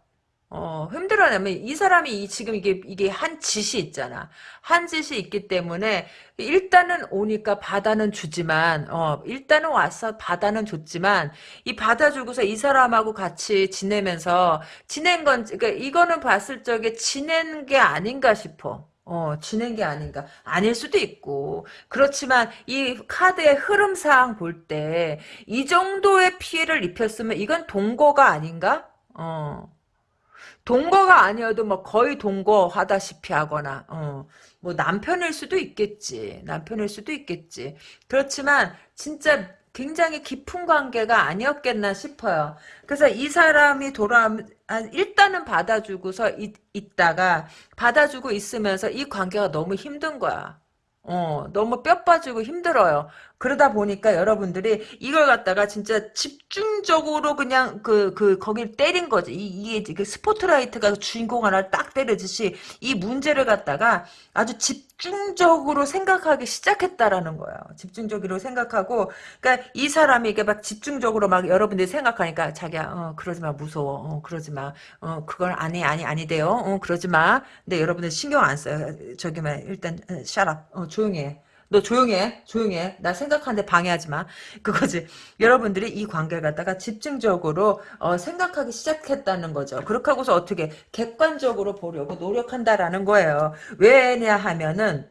[SPEAKER 1] 어, 힘들어냐면 이 사람이 이- 지금 이게 이게 한 짓이 있잖아. 한 짓이 있기 때문에 일단은 오니까 받아는 주지만 어, 일단은 와서 받아는 줬지만 이 받아주고서 이 사람하고 같이 지내면서 지낸 건 그러니까 이거는 봤을 적에 지낸 게 아닌가 싶어. 어, 지낸 게 아닌가. 아닐 수도 있고. 그렇지만 이 카드의 흐름상 볼 때 이 정도의 피해를 입혔으면 이건 동거가 아닌가? 어. 동거가 아니어도 뭐 거의 동거하다시피 하거나 어, 뭐 남편일 수도 있겠지. 남편일 수도 있겠지. 그렇지만 진짜 굉장히 깊은 관계가 아니었겠나 싶어요. 그래서 이 사람이 돌아 아, 일단은 받아주고서 있, 있다가 받아주고 있으면서 이 관계가 너무 힘든 거야. 어, 너무 뼈 빠지고 힘들어요. 그러다 보니까 여러분들이 이걸 갖다가 진짜 집중적으로 그냥 그, 그, 거길 때린 거지. 이, 이게 그 스포트라이트가 주인공 하나를 딱 때리듯이 이 문제를 갖다가 아주 집중적으로 생각하기 시작했다라는 거예요. 집중적으로 생각하고, 그러니까 이 사람이 이게 막 집중적으로 막 여러분들이 생각하니까 자기야, 어, 그러지 마, 무서워. 어, 그러지 마. 어, 그걸 아니, 아니, 아니 돼요. 어, 그러지 마. 근데 여러분들 신경 안 써요. 저기 만, 일단, 샤랍. 어, 조용히 해. 너 조용해. 조용해. 나 생각하는데 방해하지 마. 그거지. 여러분들이 이 관계를 갖다가 집중적으로 어, 생각하기 시작했다는 거죠. 그렇게 하고서 어떻게 객관적으로 보려고 노력한다라는 거예요. 왜냐 하면은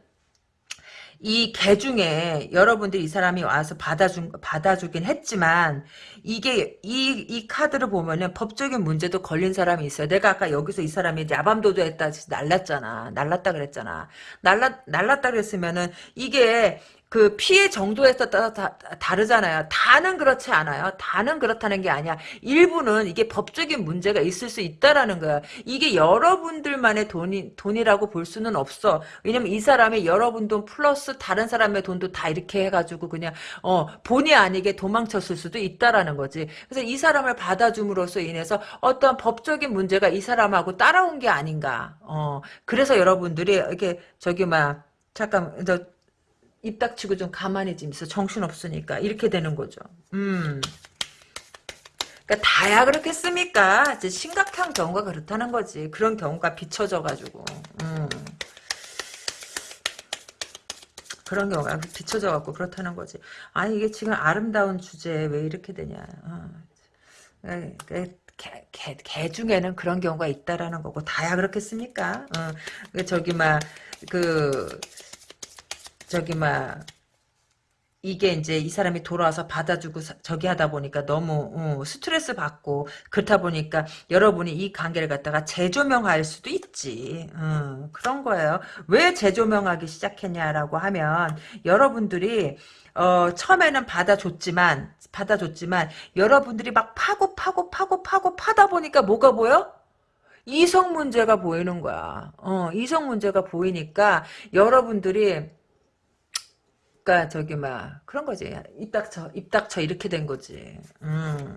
[SPEAKER 1] 이 개 중에 여러분들이 이 사람이 와서 받아준 받아주긴 했지만 이게 이 이 카드를 보면은 법적인 문제도 걸린 사람이 있어요. 내가 아까 여기서 이 사람이 야밤도도 했다 날랐잖아. 날랐다 그랬잖아. 날랐 날랐다 그랬으면은 이게 그 피해 정도에 따라 다르잖아요. 다는 그렇지 않아요. 다는 그렇다는 게 아니야. 일부는 이게 법적인 문제가 있을 수 있다라는 거야. 이게 여러분들만의 돈이, 돈이라고 볼 수는 없어. 왜냐면 이 사람이 여러분 돈 플러스 다른 사람의 돈도 다 이렇게 해가지고 그냥, 어, 본의 아니게 도망쳤을 수도 있다라는 거지. 그래서 이 사람을 받아줌으로써 인해서 어떤 법적인 문제가 이 사람하고 따라온 게 아닌가. 어, 그래서 여러분들이 이렇게, 저기, 막, 잠깐, 저, 입 닥치고 좀 가만히 좀 있어. 정신 없으니까. 이렇게 되는 거죠. 음. 그러니까 다야 그렇겠습니까? 이제 심각한 경우가 그렇다는 거지. 그런 경우가 비춰져가지고. 음. 그런 경우가 비춰져갖고 그렇다는 거지. 아니 이게 지금 아름다운 주제에 왜 이렇게 되냐. 어. 에, 에, 개, 개, 개 중에는 그런 경우가 있다라는 거고 다야 그렇겠습니까? 어. 그 저기 막그 저기 막 이게 이제 이 사람이 돌아와서 받아주고 사- 저기 하다 보니까 너무 어, 스트레스 받고 그렇다 보니까 여러분이 이 관계를 갖다가 재조명할 수도 있지. 어, 그런 거예요. 왜 재조명하기 시작했냐라고 하면 여러분들이 어, 처음에는 받아줬지만 받아줬지만 여러분들이 막 파고 파고 파고 파고 파다 보니까 뭐가 보여? 이성 문제가 보이는 거야. 어, 이성 문제가 보이니까 여러분들이 그러니까 저기 막 그런 거지. 입 닥쳐, 입 닥쳐 이렇게 된 거지. 음.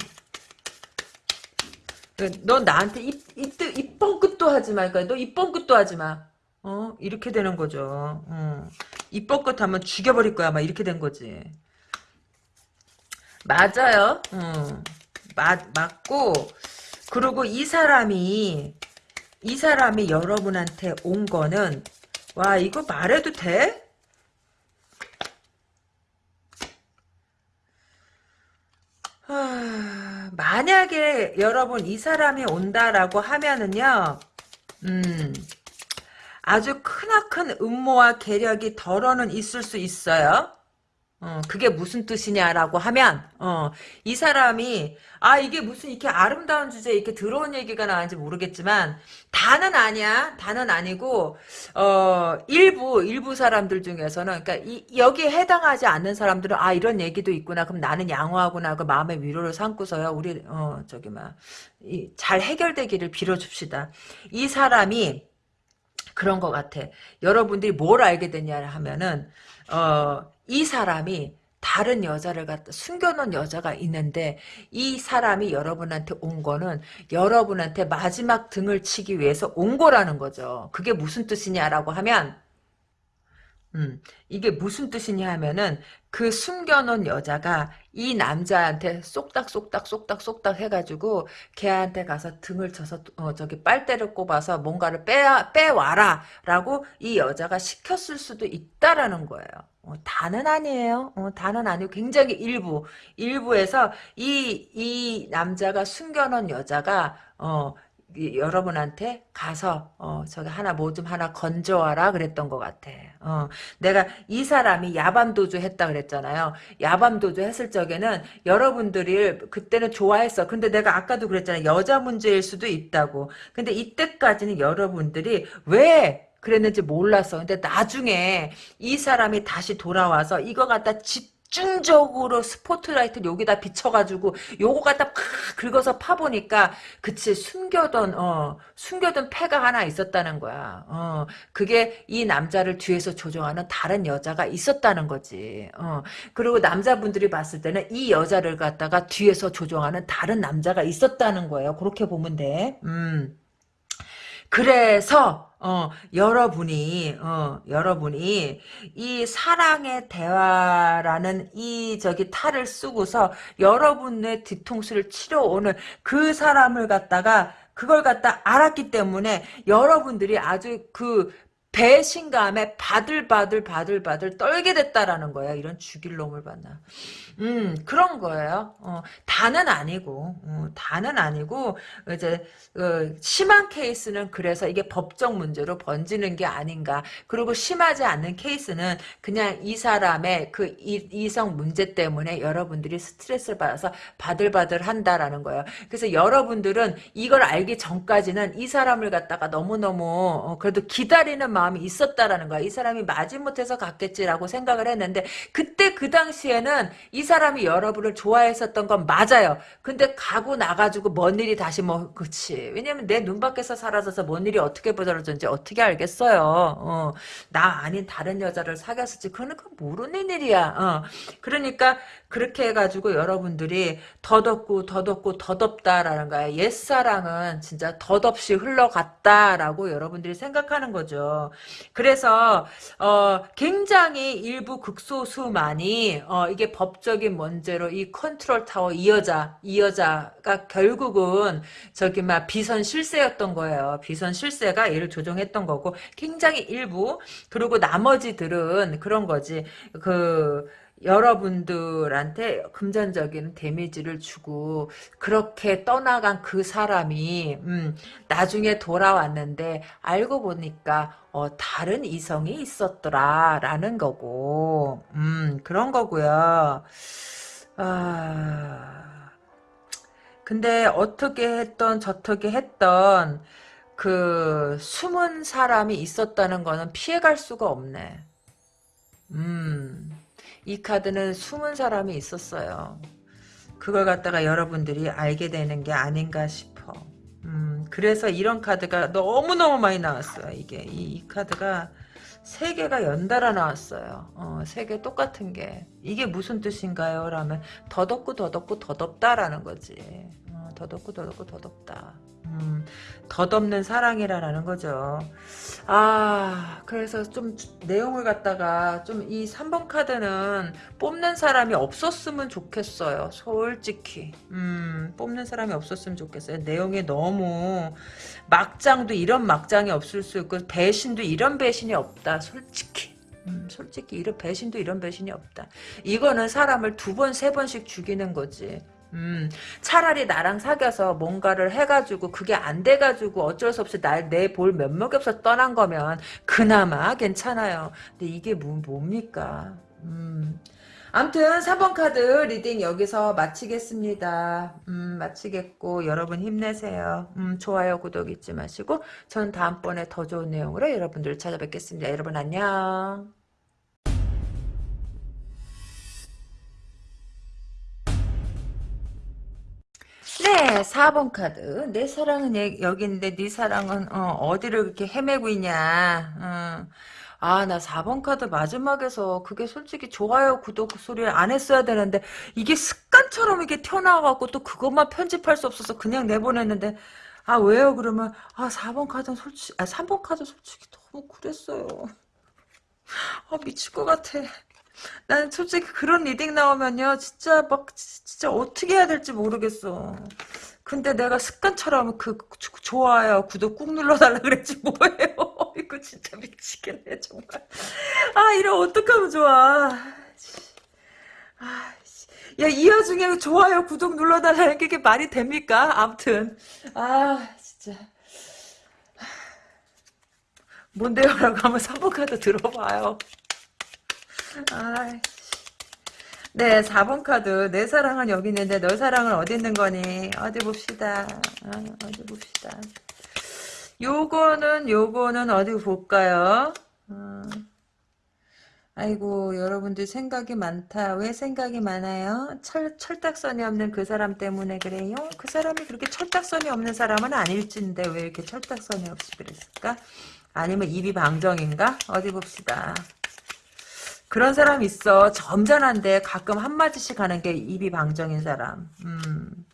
[SPEAKER 1] 너 나한테 입, 입, 입 뻥끗도 하지 마. 그러니까 너 입 뻥끗도 하지 마. 어? 이렇게 되는 거죠. 음. 입 뻥끗 하면 죽여버릴 거야. 막 이렇게 된 거지. 맞아요. 음. 맞, 맞고, 그리고 이 사람이, 이 사람이 여러분한테 온 거는, 와, 이거 말해도 돼? 아, 만약에 여러분 이 사람이 온다라고 하면은요, 음, 아주 크나큰 음모와 계력이 덜어는 있을 수 있어요. 어, 그게 무슨 뜻이냐라고 하면, 어, 이 사람이, 아, 이게 무슨 이렇게 아름다운 주제에 이렇게 들어온 얘기가 나왔는지 모르겠지만, 다는 아니야. 다는 아니고, 어, 일부, 일부 사람들 중에서는, 이, 여기에 해당하지 않는 사람들은, 아, 이런 얘기도 있구나. 그럼 나는 양호하구나. 그 마음의 위로를 삼고서요. 우리, 어, 저기, 막, 이, 잘 해결되기를 빌어줍시다. 이 사람이, 그런 것 같아. 여러분들이 뭘 알게 되냐 하면은, 어, 이 사람이 다른 여자를 갖다 숨겨놓은 여자가 있는데 이 사람이 여러분한테 온 거는 여러분한테 마지막 등을 치기 위해서 온 거라는 거죠. 그게 무슨 뜻이냐라고 하면 음, 이게 무슨 뜻이냐 하면은 그 숨겨놓은 여자가 이 남자한테 쏙닥쏙닥 쏙닥쏙닥 해가지고 걔한테 가서 등을 쳐서 어, 저기 빨대를 꼽아서 뭔가를 빼 빼와라 라고 이 여자가 시켰을 수도 있다라는 거예요. 어, 다는 아니에요. 어, 다는 아니고 굉장히 일부 일부에서 이 이 남자가 숨겨놓은 여자가 어 여러분한테 가서 어 저기 하나 뭐 좀 하나 건져와라 그랬던 것 같아. 어 내가 이 사람이 야밤도주 했다 그랬잖아요. 야밤도주 했을 적에는 여러분들이 그때는 좋아했어. 근데 내가 아까도 그랬잖아요. 여자 문제일 수도 있다고. 근데 이때까지는 여러분들이 왜 그랬는지 몰랐어. 근데 나중에 이 사람이 다시 돌아와서 이거 갖다 집 집중적으로 스포트라이트를 여기다 비춰가지고 요거 갖다 팍 긁어서 파보니까 그치 숨겨둔 어 숨겨둔 패가 하나 있었다는 거야. 어 그게 이 남자를 뒤에서 조종하는 다른 여자가 있었다는 거지. 어 그리고 남자분들이 봤을 때는 이 여자를 갖다가 뒤에서 조종하는 다른 남자가 있었다는 거예요. 그렇게 보면 돼음 그래서 어, 여러분이, 어, 여러분이, 이 사랑의 대화라는 이, 저기, 탈을 쓰고서 여러분의 뒤통수를 치러 오는 그 사람을 갖다가, 그걸 갖다 알았기 때문에 여러분들이 아주 그 배신감에 바들바들 바들바들 떨게 됐다라는 거야. 이런 죽일 놈을 봤나. 음, 그런 거예요. 어, 다는 아니고, 어, 다는 아니고, 이제, 어, 심한 케이스는 그래서 이게 법적 문제로 번지는 게 아닌가. 그리고 심하지 않는 케이스는 그냥 이 사람의 그 이, 성 문제 때문에 여러분들이 스트레스를 받아서 바들바들 한다라는 거예요. 그래서 여러분들은 이걸 알기 전까지는 이 사람을 갖다가 너무너무, 어, 그래도 기다리는 마음이 있었다라는 거야. 이 사람이 마지못해서 갔겠지라고 생각을 했는데, 그때 그 당시에는 이 사람이 여러분을 좋아했었던 건 맞아요. 근데 가고 나가지고 뭔 일이 다시 뭐 그치. 왜냐면 내 눈 밖에서 사라져서 뭔 일이 어떻게 벌어졌는지 어떻게 알겠어요. 어, 나 아닌 다른 여자를 사귀었을지 그거는 그 모르는 일이야. 어. 그러니까 그렇게 해가지고 여러분들이 더덥고 더덥고 더덥다라는 거야. 옛사랑은 진짜 덧없이 흘러갔다라고 여러분들이 생각하는 거죠. 그래서 어, 굉장히 일부 극소수만이 어, 이게 법적인 문제로 이 컨트롤 타워 이 여자 이 여자가 결국은 저기 막 비선 실세였던 거예요. 비선 실세가 얘를 조종했던 거고 굉장히 일부 그리고 나머지들은 그런 거지 그 여러분들한테 금전적인 damage를 주고 그렇게 떠나간 그 사람이 음, 나중에 돌아왔는데 알고 보니까 어, 다른 이성이 있었더라라는 거고 음, 그런 거고요. 아, 근데 어떻게 했던 저떻게 했던 그 숨은 사람이 있었다는 거는 피해갈 수가 없네. 음. 이 카드는 숨은 사람이 있었어요. 그걸 갖다가 여러분들이 알게 되는 게 아닌가 싶어. 음, 그래서 이런 카드가 너무너무 많이 나왔어요. 이게 이, 이 카드가 세 개가 연달아 나왔어요. 어, 세개 똑같은 게. 이게 무슨 뜻인가요? 라면 더덥고 더덥고 더덥다라는 거지. 어, 더덥고 더덥고 더덥다. 음, 덧없는 사랑이라는 거죠. 아, 그래서 좀 내용을 갖다가 좀 이 3번 카드는 뽑는 사람이 없었으면 좋겠어요. 솔직히. 음, 뽑는 사람이 없었으면 좋겠어요. 내용이 너무 막장도 이런 막장이 없을 수 있고 배신도 이런 배신이 없다. 솔직히. 음, 솔직히 이런 배신도 이런 배신이 없다. 이거는 사람을 두 번, 세 번씩 죽이는 거지. 음, 차라리 나랑 사귀어서 뭔가를 해가지고 그게 안 돼가지고 어쩔 수 없이 날 내 볼 면목이 없어 떠난 거면 그나마 괜찮아요. 근데 이게 뭐, 뭡니까? 음. 암튼 3번 카드 reading 여기서 마치겠습니다. 음, 마치겠고 여러분 힘내세요. 음, 좋아요 구독 잊지 마시고 전 다음번에 더 좋은 내용으로 여러분들 찾아뵙겠습니다. 여러분 안녕. 네, 4번 카드. 내 사랑은 여기 있는데 네 사랑은 어, 디를 그렇게 헤매고 있냐. 어. 아, 나 4번 카드 마지막에서 그게 솔직히 좋아요, 구독 소리를 안 했어야 되는데 이게 습관처럼 이게 튀어나와갖고 또 그것만 편집할 수 없어서 그냥 내보냈는데 아, 왜요? 그러면 아, 4번 카드는 솔직히 아, 3번 카드 솔직히 너무 그랬어요. 아, 미칠 것 같아. 난 솔직히 그런 reading 나오면요 진짜 막 진짜 어떻게 해야 될지 모르겠어. 근데 내가 습관처럼 그 좋아요 구독 꾹 눌러달라 <laughs> 그랬지 뭐예요? <laughs> 이거 진짜 미치겠네 정말. 아 이래 어떡하면 좋아? 야 이 와중에 좋아요 구독 눌러달라는 게 말이 됩니까? 암튼. 아 진짜. 뭔데요? 라고 한번 사보카드 들어봐요 아, 네, 4번 카드. 내 사랑은 여기 있는데 너 사랑은 어디 있는 거니? 어디 봅시다. 아, 어디 봅시다. 요거는 요거는 어디 볼까요? 어. 아이고 여러분들 생각이 많다. 왜 생각이 많아요? 철, 철딱선이 없는 그 사람 때문에 그래요? 그 사람이 그렇게 철딱선이 없는 사람은 아닐진데 왜 이렇게 철딱선이 없이 그랬을까? 아니면 입이 방정인가? 어디 봅시다. 그런 사람 있어. 점잖한데 가끔 한마디씩 하는 게 입이 방정인 사람. 음.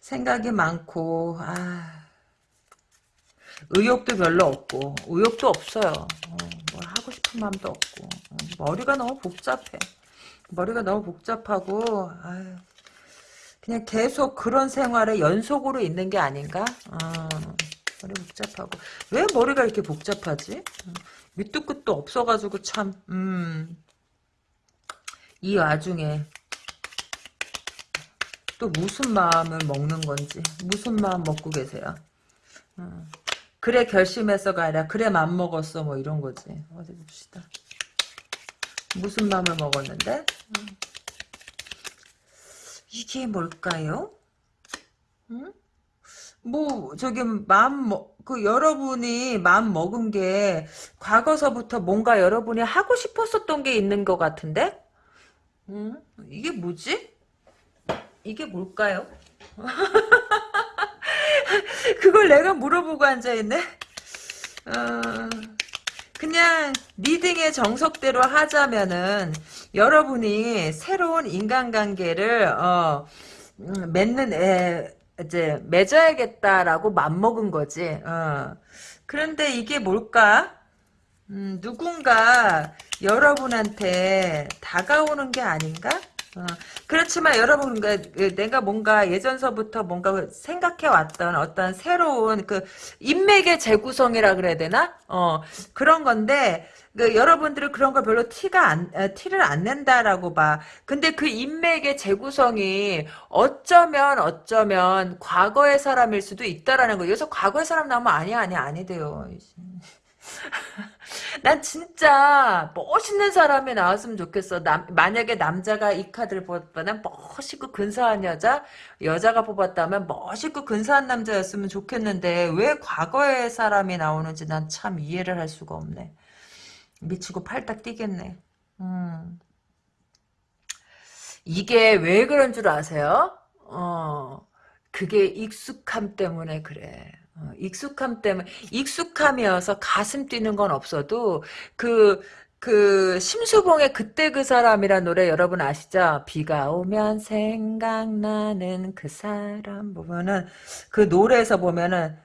[SPEAKER 1] 생각이 많고 아. 의욕도 별로 없고 의욕도 없어요. 어, 뭘 하고 싶은 마음도 없고 어, 머리가 너무 복잡해. 머리가 너무 복잡하고 아유, 그냥 계속 그런 생활에 연속으로 있는 게 아닌가? 어, 머리 복잡하고 왜 머리가 이렇게 복잡하지? 어. 밑도 끝도 없어가지고 참, 음, 이 와중에 또 무슨 마음을 먹는 건지, 무슨 마음 먹고 계세요. 음, 그래 결심해서가 아니라 그래 맘먹었어 뭐 이런 거지. 어디 봅시다. 무슨 마음을 먹었는데? 음. 이게 뭘까요? 음? 뭐 저기 마음 그 여러분이 마음 먹은 게 과거서부터 뭔가 여러분이 하고 싶었었던 게 있는 것 같은데 음, 이게 뭐지? 이게 뭘까요? <laughs> 그걸 내가 물어보고 앉아있네? 어, 그냥 리딩의 정석대로 하자면은 여러분이 새로운 인간관계를 어, 음, 맺는 애, 이제 맺어야겠다라고 맘먹은 거지. 어. 그런데 이게 뭘까? 음, 누군가 여러분한테 다가오는 게 아닌가? 어, 그렇지만 여러분 그, 내가 뭔가 예전서부터 뭔가 생각해 왔던 어떤 새로운 그 인맥의 재구성이라 그래야 되나? 어 그런 건데 그 여러분들은 그런 걸 별로 티가 안 티를 안 낸다라고 봐. 근데 그 인맥의 재구성이 어쩌면 어쩌면 과거의 사람일 수도 있다라는 거. 여기서 과거의 사람 나오면 아니야 아니야 아니돼요. <laughs> 난 진짜 멋있는 사람이 나왔으면 좋겠어. 남, 만약에 남자가 이 카드를 뽑았다면 멋있고 근사한 여자, 여자가 뽑았다면 멋있고 근사한 남자였으면 좋겠는데 왜 과거의 사람이 나오는지 난 참 이해를 할 수가 없네. 미치고 팔딱 뛰겠네. 음. 이게 왜 그런 줄 아세요? 어, 그게 익숙함 때문에 그래. 어, 익숙함 때문에 익숙함이어서 가슴 뛰는 건 없어도 그 그 심수봉의 그때 그 사람이란 노래 여러분 아시죠? 비가 오면 생각나는 그 사람 보면은 그 노래에서 보면은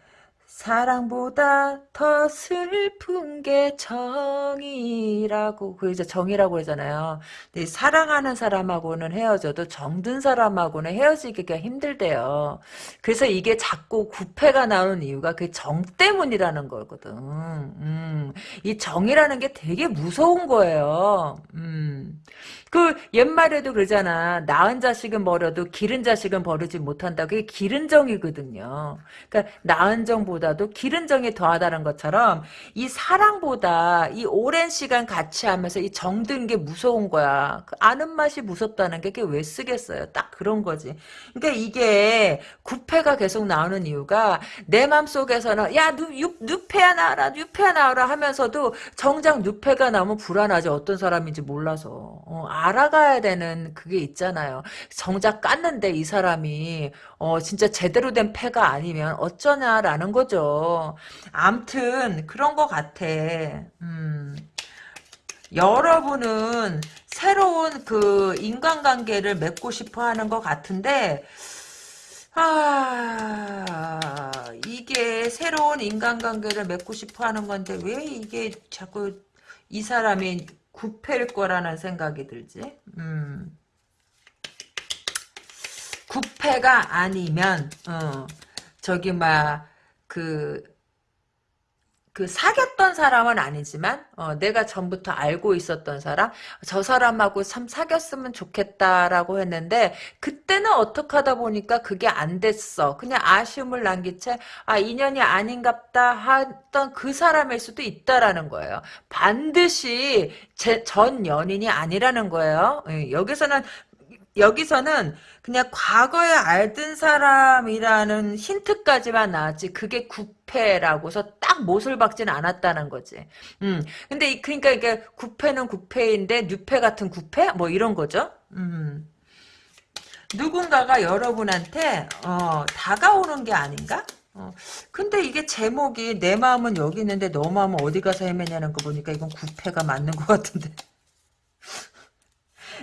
[SPEAKER 1] 사랑보다 더 슬픈 게 정이라고 그 이제 정이라고 그러잖아요. 근데 사랑하는 사람하고는 헤어져도 정든 사람하고는 헤어지기가 힘들대요. 그래서 이게 자꾸 구패가 나오는 이유가 그 정 때문이라는 거거든. 음, 이 정이라는 게 되게 무서운 거예요. 음. 그 옛말에도 그러잖아. 낳은 자식은 버려도 기른 자식은 버리지 못한다. 그게 기른 정이거든요. 그러니까 낳은 정보다도 기른 정이 더하다는 것처럼 이 사랑보다 이 오랜 시간 같이 하면서 이 정든 게 무서운 거야. 그 아는 맛이 무섭다는 게 그게 왜 쓰겠어요. 딱 그런 거지. 그러니까 이게 구패가 계속 나오는 이유가 내 맘속에서는 야 누, 유, 누패야 나와라 누패야 나와라 하면서도 정작 누패가 나오면 불안하지 어떤 사람인지 몰라서 어, 알아가야 되는 그게 있잖아요. 정작 깠는데 이 사람이 어 진짜 제대로 된 패가 아니면 어쩌냐라는 거죠. 암튼 그런 거 같아. 음. 여러분은 새로운 그 인간관계를 맺고 싶어 하는 것 같은데 아, 이게 새로운 인간관계를 맺고 싶어 하는 건데 왜 이게 자꾸 이 사람이 구패일 거라는 생각이 들지? 음. 구패가 아니면 어, 저기 막 그 그 사귀었던 사람은 아니지만 어, 내가 전부터 알고 있었던 사람 저 사람하고 참 사귀었으면 좋겠다라고 했는데 그때는 어떻게 하다 보니까 그게 안 됐어. 그냥 아쉬움을 남긴 채아 인연이 아닌갑다 했던 그 사람일 수도 있다라는 거예요. 반드시 제, 전 연인이 아니라는 거예요. 예, 여기서는 여기서는 그냥 과거에 알던 사람이라는 힌트까지만 나왔지 그게 구패라고서 딱 못을 박지는 않았다는 거지. 음. 근데 이, 그러니까 이게 구패는 구패인데 뉴패 같은 구패 뭐 이런 거죠. 음. 누군가가 여러분한테 어, 다가오는 게 아닌가? 어, 근데 이게 제목이 내 마음은 여기 있는데 너 마음은 어디 가서 헤매냐는 거 보니까 이건 구패가 맞는 것 같은데.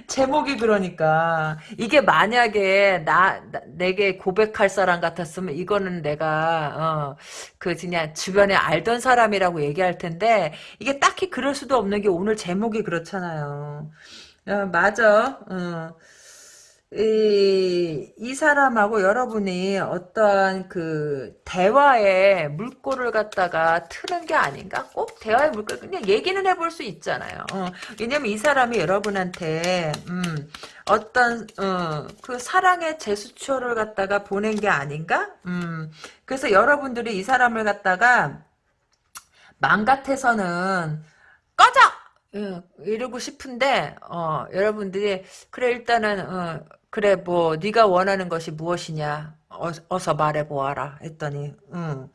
[SPEAKER 1] 제목이 그러니까 이게 만약에 나, 나, 내게 고백할 사람 같았으면 이거는 내가 어, 그 그냥 주변에 알던 사람이라고 얘기할 텐데 이게 딱히 그럴 수도 없는 게 오늘 제목이 그렇잖아요. 어, 맞아. 어. 이, 이 사람하고 여러분이 어떠한 그 대화에 물꼬를 갖다가 트는 게 아닌가? 꼭 대화의 물꼬 그냥 얘기는 해볼 수 있잖아요. 어, 왜냐면 이 사람이 여러분한테 음, 어떤 어, 그 사랑의 제스처를 갖다가 보낸 게 아닌가? 음, 그래서 여러분들이 이 사람을 갖다가 맘 같아서는 꺼져! 예, 이러고 싶은데 어, 여러분들이 그래 일단은 어, 그래 뭐 네가 원하는 것이 무엇이냐 어, 서 말해보아라 했더니 응.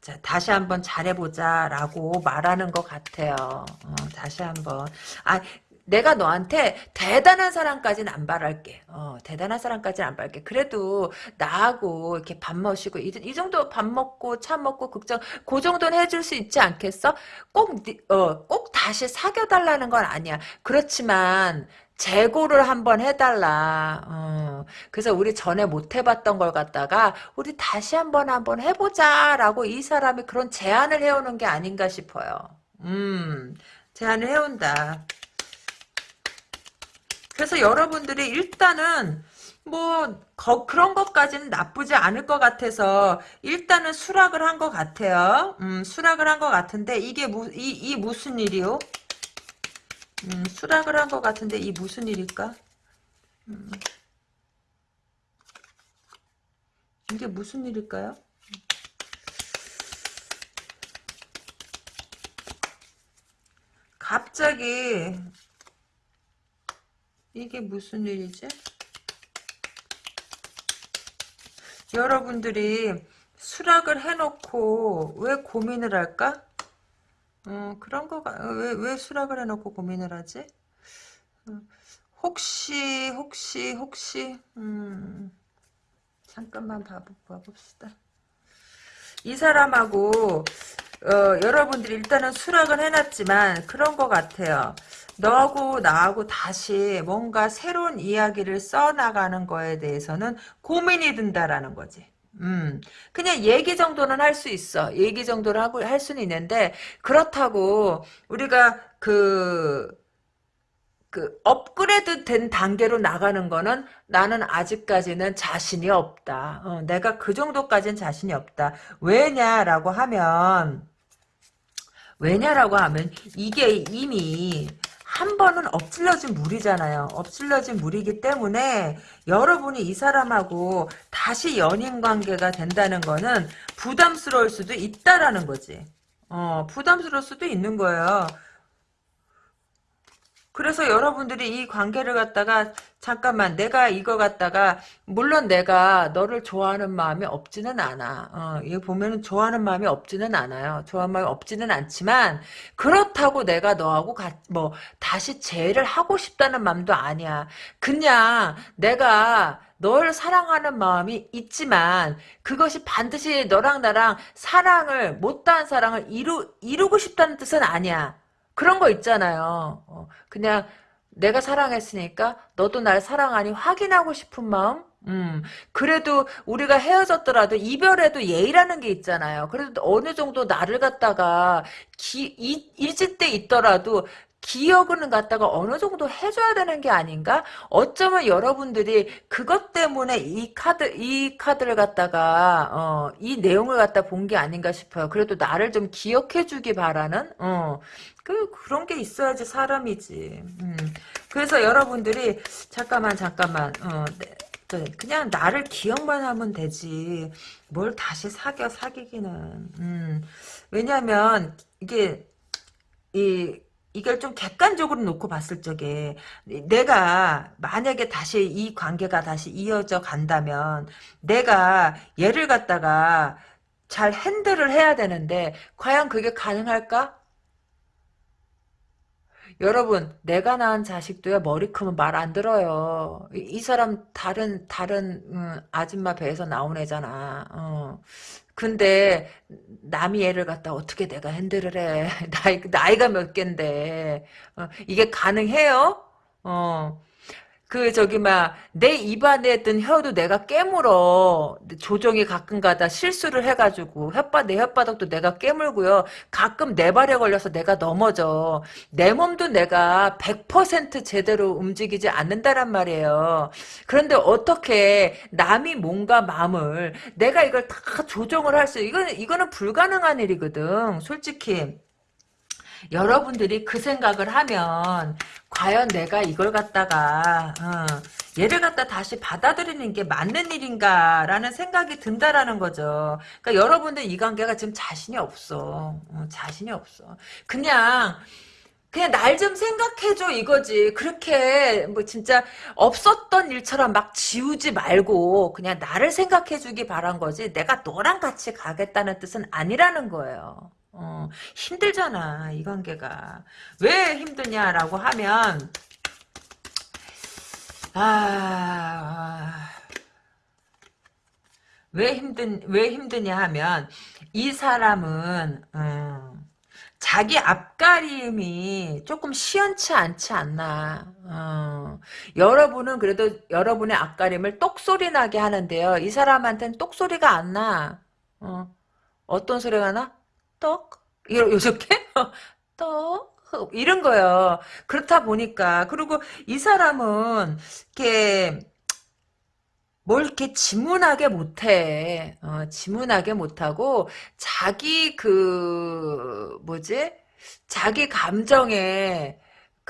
[SPEAKER 1] 자, 다시 한번 잘해보자 라고 말하는 것 같아요. 어, 다시 한번 아 내가 너한테 대단한 사람까지는 안 바랄게. 어, 대단한 사람까지는 안 바랄게. 그래도 나하고 이렇게 밥 마시고 이, 이 정도 밥 먹고 차 먹고 걱정 그 정도는 해줄 수 있지 않겠어? 꼭, 어, 꼭 다시 사귀어 달라는 건 아니야. 그렇지만 재고를 한번 해달라. 어, 그래서 우리 전에 못 해봤던 걸 갖다가 우리 다시 한번 한번 해보자라고 이 사람이 그런 제안을 해오는 게 아닌가 싶어요. 음, 제안을 해온다. 그래서 여러분들이 일단은 뭐 거, 그런 것까지는 나쁘지 않을 것 같아서 일단은 수락을 한 것 같아요. 음, 수락을 한 것 같은데 이게 무, 이, 이 무슨 일이요? 음, 수락을 한 것 같은데 이 무슨 일일까? 음, 이게 무슨 일일까요? 갑자기 이게 무슨 일이지? 여러분들이 수락을 해놓고 왜 고민을 할까? 어, 그런 거가, 왜, 왜 수락을 해놓고 고민을 하지? 어, 혹시, 혹시, 혹시, 음, 잠깐만 봐보, 봐봅시다. 이 사람하고, 어, 여러분들이 일단은 수락을 해놨지만, 그런 것 같아요. 너하고 나하고 다시 뭔가 새로운 이야기를 써나가는 거에 대해서는 고민이 든다라는 거지. 음, 그냥 얘기 정도는 할 수 있어. 얘기 정도는 하고 할 수는 있는데 그렇다고 우리가 그 그 업그레이드 된 단계로 나가는 거는 나는 아직까지는 자신이 없다. 어, 내가 그 정도까지는 자신이 없다. 왜냐라고 하면 왜냐라고 하면 이게 이미 한 번은 엎질러진 물이잖아요. 엎질러진 물이기 때문에 여러분이 이 사람하고 다시 연인 관계가 된다는 거는 부담스러울 수도 있다라는 거지. 어, 부담스러울 수도 있는 거예요. 그래서 여러분들이 이 관계를 갖다가 잠깐만 내가 이거 갖다가 물론 내가 너를 좋아하는 마음이 없지는 않아. 어, 이거 보면은 좋아하는 마음이 없지는 않아요. 좋아하는 마음이 없지는 않지만 그렇다고 내가 너하고 가, 뭐 다시 재회를 하고 싶다는 마음도 아니야. 그냥 내가 널 사랑하는 마음이 있지만 그것이 반드시 너랑 나랑 사랑을 못다한 사랑을 이루 이루고 싶다는 뜻은 아니야. 그런 거 있잖아요. 어, 그냥 내가 사랑했으니까 너도 날 사랑하니 확인하고 싶은 마음? 음, 그래도 우리가 헤어졌더라도 이별에도 예의라는 게 있잖아요. 그래도 어느 정도 나를 갖다가 기, 이, 잊을 때 있더라도 기억은 갖다가 어느 정도 해줘야 되는 게 아닌가? 어쩌면 여러분들이 그것 때문에 이 카드, 이 카드를 갖다가, 어, 이 내용을 갖다 본 게 아닌가 싶어요. 그래도 나를 좀 기억해주기 바라는, 어, 그, 그런 게 있어야지 사람이지. 음. 그래서 여러분들이, 잠깐만, 잠깐만, 어, 네, 네, 그냥 나를 기억만 하면 되지. 뭘 다시 사겨, 사귀기는. 음. 왜냐면, 이게, 이, 이걸 좀 객관적으로 놓고 봤을 적에 내가 만약에 다시 이 관계가 다시 이어져 간다면 내가 얘를 갖다가 잘 핸들을 해야 되는데 과연 그게 가능할까? 여러분 내가 낳은 자식도요 머리 크면 말 안 들어요. 이, 이, 사람 다른 다른 음, 아줌마 배에서 나온 애잖아. 어. 근데 남이 애를 갖다 어떻게 내가 핸들을 해. <laughs> 나이, 나이가 몇 갠데. 어, 이게 가능해요? 어. 그 저기 막 내 입안에 든 혀도 내가 깨물어. 조정이 가끔가다 실수를 해가지고 혓바 내 혓바닥도 내가 깨물고요. 가끔 내 발에 걸려서 내가 넘어져. 내 몸도 내가 100% 제대로 움직이지 않는다란 말이에요. 그런데 어떻게 남이 몸과 마음을 내가 이걸 다 조정을 할 수 이거는 이거는 불가능한 일이거든 솔직히 여러분들이 그 생각을 하면 과연 내가 이걸 갖다가 어, 얘를 갖다 다시 받아들이는 게 맞는 일인가라는 생각이 든다라는 거죠. 그러니까 여러분들 이 관계가 지금 자신이 없어. 어, 자신이 없어. 그냥 그냥 날 좀 생각해줘 이거지. 그렇게 뭐 진짜 없었던 일처럼 막 지우지 말고 그냥 나를 생각해주기 바란 거지. 내가 너랑 같이 가겠다는 뜻은 아니라는 거예요. 어, 힘들잖아 이 관계가 왜 힘드냐라고 하면 아, 왜 힘든 왜 힘드냐 하면 이 사람은 음, 자기 앞가림이 조금 시원치 않지 않나. 어. 여러분은 그래도 여러분의 앞가림을 똑소리 나게 하는데요. 이 사람한테는 똑소리가 안 나. 어. 어떤 소리가 나? 떡? 이렇게? <laughs> 떡? 이런 거요. 그렇다 보니까 그리고 이 사람은 이렇게 뭘 이렇게 지문하게 못해. 어, 지문하게 못하고 자기 그 뭐지? 자기 감정에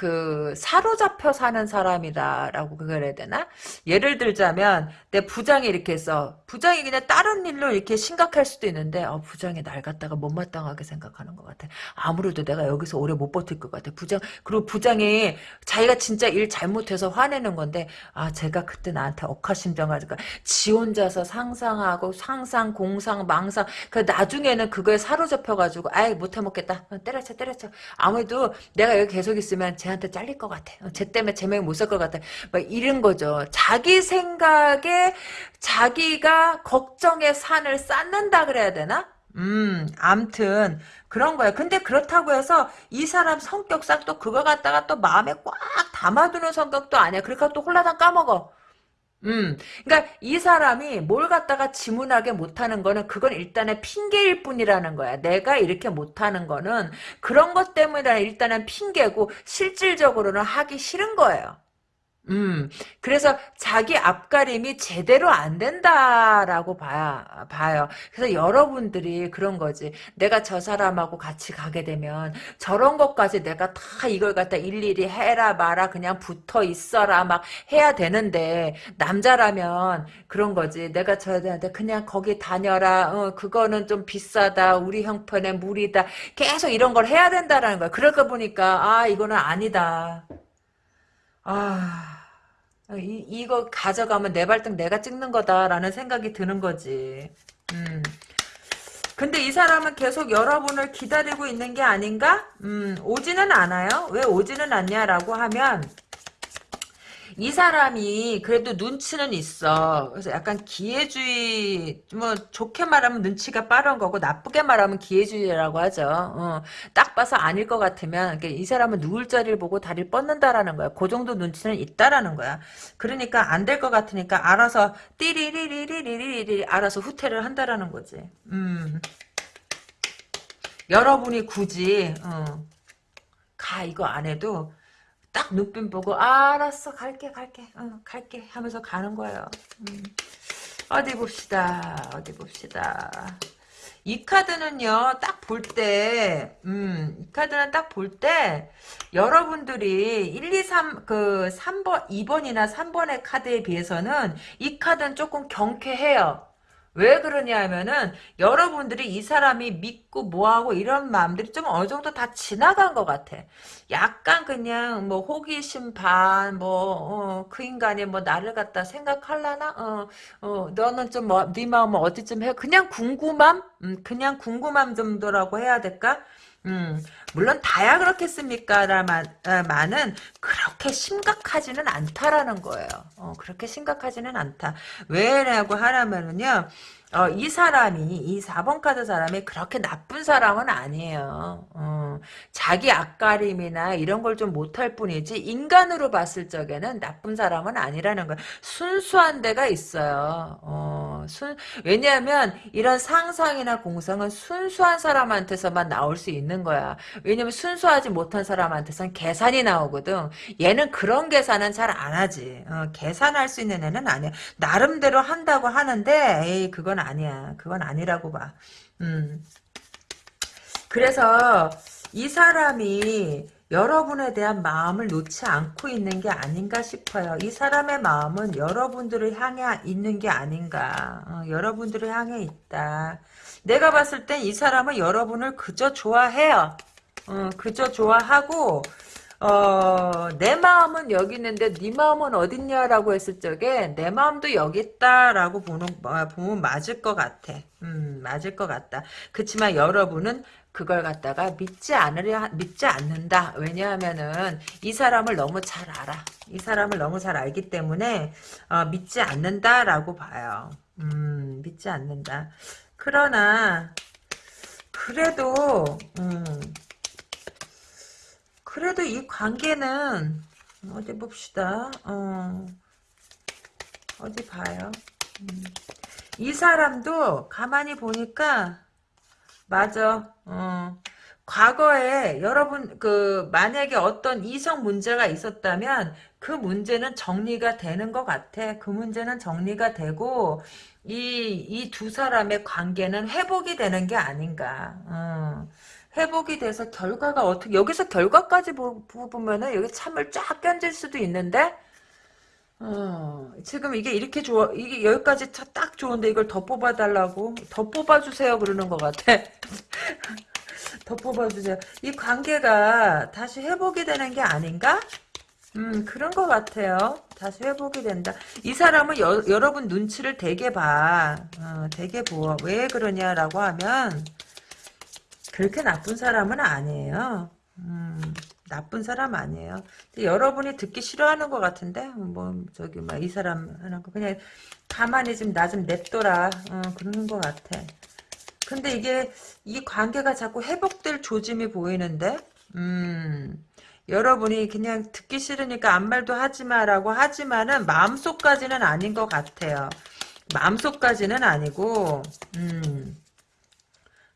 [SPEAKER 1] 그 사로잡혀 사는 사람이다라고 그래야 되나? 예를 들자면 내 부장이 이렇게 해서 부장이 그냥 다른 일로 이렇게 심각할 수도 있는데 어, 부장이 날 갖다가 못마땅하게 생각하는 것 같아. 아무래도 내가 여기서 오래 못 버틸 것 같아. 부장 그리고 부장이 자기가 진짜 일 잘못해서 화내는 건데 아 제가 그때 나한테 억하심정하니까 지 혼자서 상상하고 상상 공상 망상 그 나중에는 그거에 사로잡혀가지고 아이 못해 먹겠다 어, 때려쳐 때려쳐 아무래도 내가 여기 계속 있으면 제 쟤한테 잘릴 것 같아. 어, 쟤 때문에 제명이 못살것 같아. 막 이런 거죠. 자기 생각에 자기가 걱정의 산을 쌓는다 그래야 되나? 음, 암튼 그런 거야. 근데 그렇다고 해서 이 사람 성격상 또 그거 갖다가 또 마음에 꽉 담아두는 성격도 아니야. 그러니까 또 홀라당 까먹어. 음, 그러니까 이 사람이 뭘 갖다가 지문하게 못하는 거는 그건 일단은 핑계일 뿐이라는 거야. 내가 이렇게 못하는 거는 그런 것 때문에 일단은 핑계고 실질적으로는 하기 싫은 거예요. 음, 그래서 자기 앞가림이 제대로 안 된다라고 봐야, 봐요. 그래서 여러분들이 그런 거지. 내가 저 사람하고 같이 가게 되면 저런 것까지 내가 다 이걸 갖다 일일이 해라 마라 그냥 붙어 있어라 막 해야 되는데 남자라면 그런 거지. 내가 저한테 그냥 거기 다녀라. 어, 그거는 좀 비싸다. 우리 형편에 무리다. 계속 이런 걸 해야 된다라는 거야. 그럴까 보니까 아, 이거는 아니다. 아, 이, 이거 가져가면 내 발등 내가 찍는 거다라는 생각이 드는 거지. 음. 근데 이 사람은 계속 여러분을 기다리고 있는 게 아닌가? 음, 오지는 않아요. 왜 오지는 않냐라고 하면, 이 사람이 그래도 눈치는 있어. 그래서 약간 기회주의, 뭐, 좋게 말하면 눈치가 빠른 거고, 나쁘게 말하면 기회주의라고 하죠. 어, 딱 봐서 아닐 것 같으면, 그러니까 이 사람은 누울 자리를 보고 다리를 뻗는다라는 거야. 그 정도 눈치는 있다라는 거야. 그러니까 안 될 것 같으니까 알아서, 띠리리리리리리리, 알아서 후퇴를 한다라는 거지. 음. 여러분이 굳이, 어, 가, 이거 안 해도, 딱 눈빛 보고 아, 알았어 갈게 갈게 어, 갈게 하면서 가는 거예요. 음. 어디 봅시다. 어디 봅시다. 이 카드는요, 딱 볼 때, 음, 이 카드는 딱 볼 때, 여러분들이 1, 2, 3, 그, 3번, 2번이나 3번의 카드에 비해서는 이 카드는 조금 경쾌해요. 왜 그러냐 하면은 여러분들이 이 사람이 믿고 뭐하고 이런 마음들이 좀 어느 정도 다 지나간 것 같아. 약간 그냥 뭐 호기심 반, 뭐, 어, 그 인간이 뭐 나를 갖다 생각할라나? 어, 어, 너는 좀 뭐, 네 마음은 어디쯤 해? 그냥 궁금함? 음, 그냥 궁금함 정도라고 해야 될까? 음, 물론 다야 그렇겠습니까? 라만은 그렇게 심각하지는 않다라는 거예요. 어, 그렇게 심각하지는 않다. 왜라고 하라면은요, 어, 이 사람이, 이 4번 카드 사람이 그렇게 나쁜 사람은 아니에요. 어, 자기 앞가림이나 이런 걸 좀 못할 뿐이지, 인간으로 봤을 적에는 나쁜 사람은 아니라는 거예요. 순수한 데가 있어요. 어, 순, 왜냐하면 이런 상상이나 공상은 순수한 사람한테서만 나올 수 있는 거야. 왜냐면 순수하지 못한 사람한테선 계산이 나오거든. 얘는 그런 계산은 잘 안 하지. 어, 계산할 수 있는 애는 아니야. 나름대로 한다고 하는데, 에이, 그건 아니야. 그건 아니라고 봐. 음. 그래서 이 사람이 여러분에 대한 마음을 놓지 않고 있는 게 아닌가 싶어요. 이 사람의 마음은 여러분들을 향해 있는 게 아닌가. 어, 여러분들을 향해 있다. 내가 봤을 땐 이 사람은 여러분을 그저 좋아해요. 어, 그저 좋아하고 어, 내 마음은 여기 있는데 네 마음은 어딨냐라고 했을 적에 내 마음도 여기 있다라고 보는 어, 보면 맞을 것 같아. 음, 맞을 것 같다. 그렇지만 여러분은 그걸 갖다가 믿지 않으려 믿지 않는다. 왜냐하면은 이 사람을 너무 잘 알아. 이 사람을 너무 잘 알기 때문에 어, 믿지 않는다라고 봐요. 음, 믿지 않는다. 그러나 그래도 음, 그래도 이 관계는 어디 봅시다. 어, 어디 봐요. 음. 이 사람도 가만히 보니까 맞아. 어. 과거에 여러분 그 만약에 어떤 이성 문제가 있었다면 그 문제는 정리가 되는 것 같아. 그 문제는 정리가 되고 이 이 두 사람의 관계는 회복이 되는 게 아닌가. 어. 회복이 돼서 결과가 어떻게 여기서 결과까지 보면은 여기 참을 쫙 견질 수도 있는데 어, 지금 이게 이렇게 좋아 이게 여기까지 딱 좋은데 이걸 더 뽑아달라고? 더 뽑아주세요 그러는 것 같아. <laughs> 더 뽑아주세요. 이 관계가 다시 회복이 되는 게 아닌가? 음 그런 것 같아요. 다시 회복이 된다. 이 사람은 여, 여러분 눈치를 되게 봐. 어, 되게 보아. 왜 그러냐라고 하면 그렇게 나쁜 사람은 아니에요. 음, 나쁜 사람 아니에요. 여러분이 듣기 싫어하는 것 같은데, 뭐, 저기, 막, 이 사람 하는 거, 그냥, 가만히 좀, 나 좀 냅둬라. 어, 그러는 것 같아. 근데 이게, 이 관계가 자꾸 회복될 조짐이 보이는데, 음, 여러분이 그냥 듣기 싫으니까 아무 말도 하지 마라고 하지만은 마음속까지는 아닌 것 같아요. 마음속까지는 아니고 음.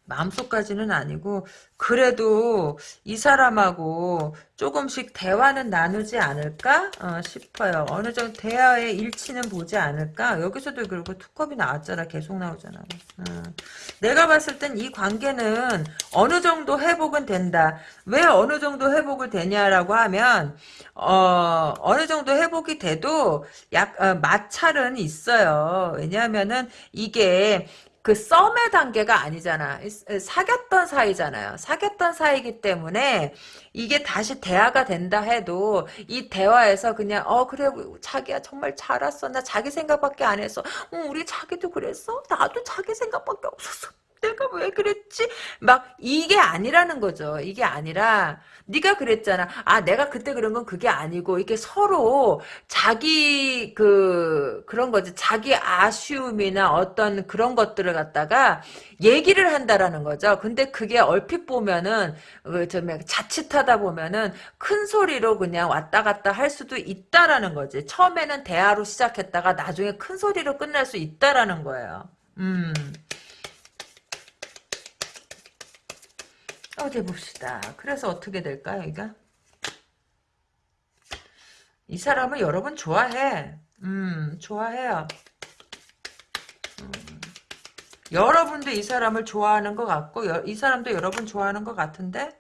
[SPEAKER 1] 마음속까지는 아니고 그래도 이 사람하고 조금씩 대화는 나누지 않을까 어, 싶어요. 어느 정도 대화의 일치는 보지 않을까. 여기서도 그리고 투컵이 나왔잖아. 계속 나오잖아. 어. 내가 봤을 땐 이 관계는 어느 정도 회복은 된다. 왜 어느 정도 회복을 되냐라고 하면 어, 어느 정도 회복이 돼도 약 어, 마찰은 있어요. 왜냐하면은 이게 그 썸의 단계가 아니잖아. 사귀었던 사이잖아요. 사귀었던 사이기 때문에 이게 다시 대화가 된다 해도 이 대화에서 그냥 어 그래 자기야 정말 잘 왔어. 나 자기 생각밖에 안 했어. 어, 우리 자기도 그랬어. 나도 자기 생각밖에 없었어. 내가 왜 그랬지? 막 이게 아니라는 거죠. 이게 아니라 네가 그랬잖아. 아 내가 그때 그런 건 그게 아니고 이게 서로 자기 그 그런 거지. 자기 아쉬움이나 어떤 그런 것들을 갖다가 얘기를 한다라는 거죠. 근데 그게 얼핏 보면은 그좀 자칫하다 보면은 큰 소리로 그냥 왔다 갔다 할 수도 있다라는 거지. 처음에는 대화로 시작했다가 나중에 큰 소리로 끝날 수 있다라는 거예요. 음. 어디 봅시다. 그래서 어떻게 될까요, 이거? 이 사람을 여러분 좋아해. 음, 좋아해요. 음. 여러분도 이 사람을 좋아하는 것 같고, 여, 이 사람도 여러분 좋아하는 것 같은데?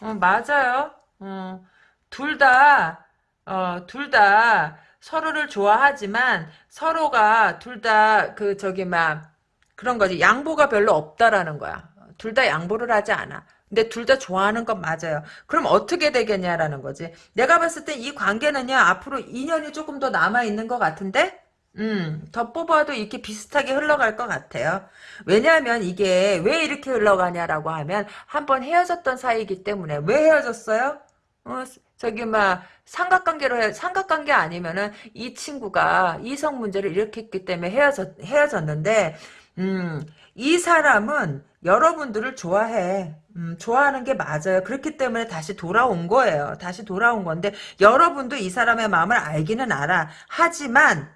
[SPEAKER 1] 어, 맞아요. 어, 둘 다, 어, 둘 다 서로를 좋아하지만, 서로가 둘 다, 그, 저기, 막, 그런 거지. 양보가 별로 없다라는 거야. 둘 다 양보를 하지 않아. 근데 둘 다 좋아하는 건 맞아요. 그럼 어떻게 되겠냐라는 거지. 내가 봤을 때 이 관계는요, 앞으로 2년이 조금 더 남아있는 것 같은데? 음, 더 뽑아도 이렇게 비슷하게 흘러갈 것 같아요. 왜냐하면 이게 왜 이렇게 흘러가냐라고 하면 한번 헤어졌던 사이이기 때문에 왜 헤어졌어요? 어, 저기 막 삼각관계로 해, 삼각관계 아니면은 이 친구가 이성 문제를 일으켰기 때문에 헤어졌 헤어졌는데 음, 이 사람은 여러분들을 좋아해. 음, 좋아하는 게 맞아요. 그렇기 때문에 다시 돌아온 거예요. 다시 돌아온 건데 여러분도 이 사람의 마음을 알기는 알아. 하지만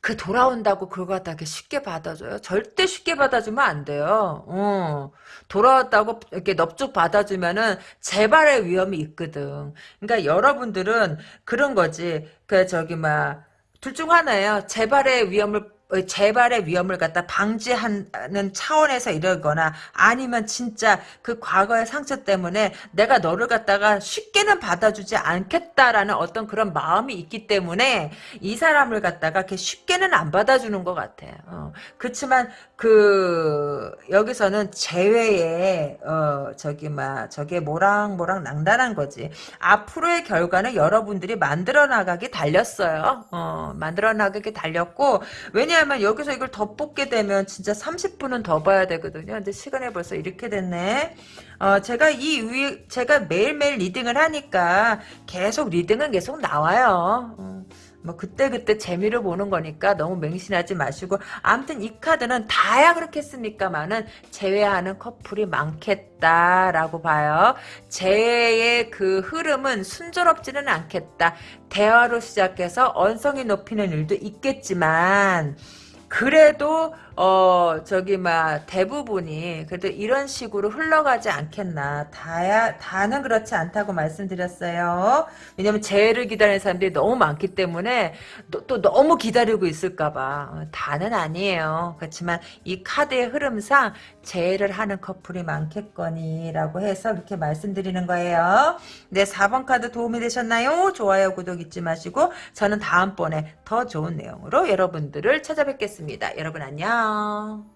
[SPEAKER 1] 그 돌아온다고 그거 갖다 쉽게 받아줘요? 절대 쉽게 받아주면 안 돼요. 어. 돌아왔다고 이렇게 넙죽 받아주면은 재발의 위험이 있거든. 그러니까 여러분들은 그런 거지. 그 저기 막 둘 중 하나예요. 재발의 위험을 재발의 위험을 갖다 방지하는 차원에서 이러거나 아니면 진짜 그 과거의 상처 때문에 내가 너를 갖다가 쉽게는 받아주지 않겠다라는 어떤 그런 마음이 있기 때문에 이 사람을 갖다가 이렇게 쉽게는 안 받아주는 것 같아. 어. 그렇지만 그 여기서는 재회에 어 저기 막 저게 모락모락 낭단한 거지. 앞으로의 결과는 여러분들이 만들어 나가기 달렸어요. 어 만들어 나가기 달렸고 왜냐 왜냐하면 여기서 이걸 더 뽑게 되면 진짜 30분은 더 봐야 되거든요. 근데 시간이 벌써 이렇게 됐네. 어, 제가 이 위, 제가 매일매일 reading을 하니까 계속 reading은 계속 나와요. 어. 뭐 그때그때 재미를 보는 거니까 너무 맹신하지 마시고 아무튼 이 카드는 다야 그렇겠습니까만은 재회하는 커플이 많겠다라고 봐요. 재회의 그 흐름은 순조롭지는 않겠다. 대화로 시작해서 언성이 높이는 일도 있겠지만 그래도 어 저기 막 대부분이 그래도 이런 식으로 흘러가지 않겠나. 다야 다는 그렇지 않다고 말씀드렸어요. 왜냐면 재해를 기다리는 사람들이 너무 많기 때문에 또, 또 너무 기다리고 있을까봐. 어, 다는 아니에요. 그렇지만 이 카드의 흐름상 재해를 하는 커플이 많겠거니 라고 해서 이렇게 말씀드리는 거예요. 네 4번 카드 도움이 되셨나요? 좋아요 구독 잊지 마시고 저는 다음번에 더 좋은 내용으로 여러분들을 찾아뵙겠습니다. 여러분 안녕 啊。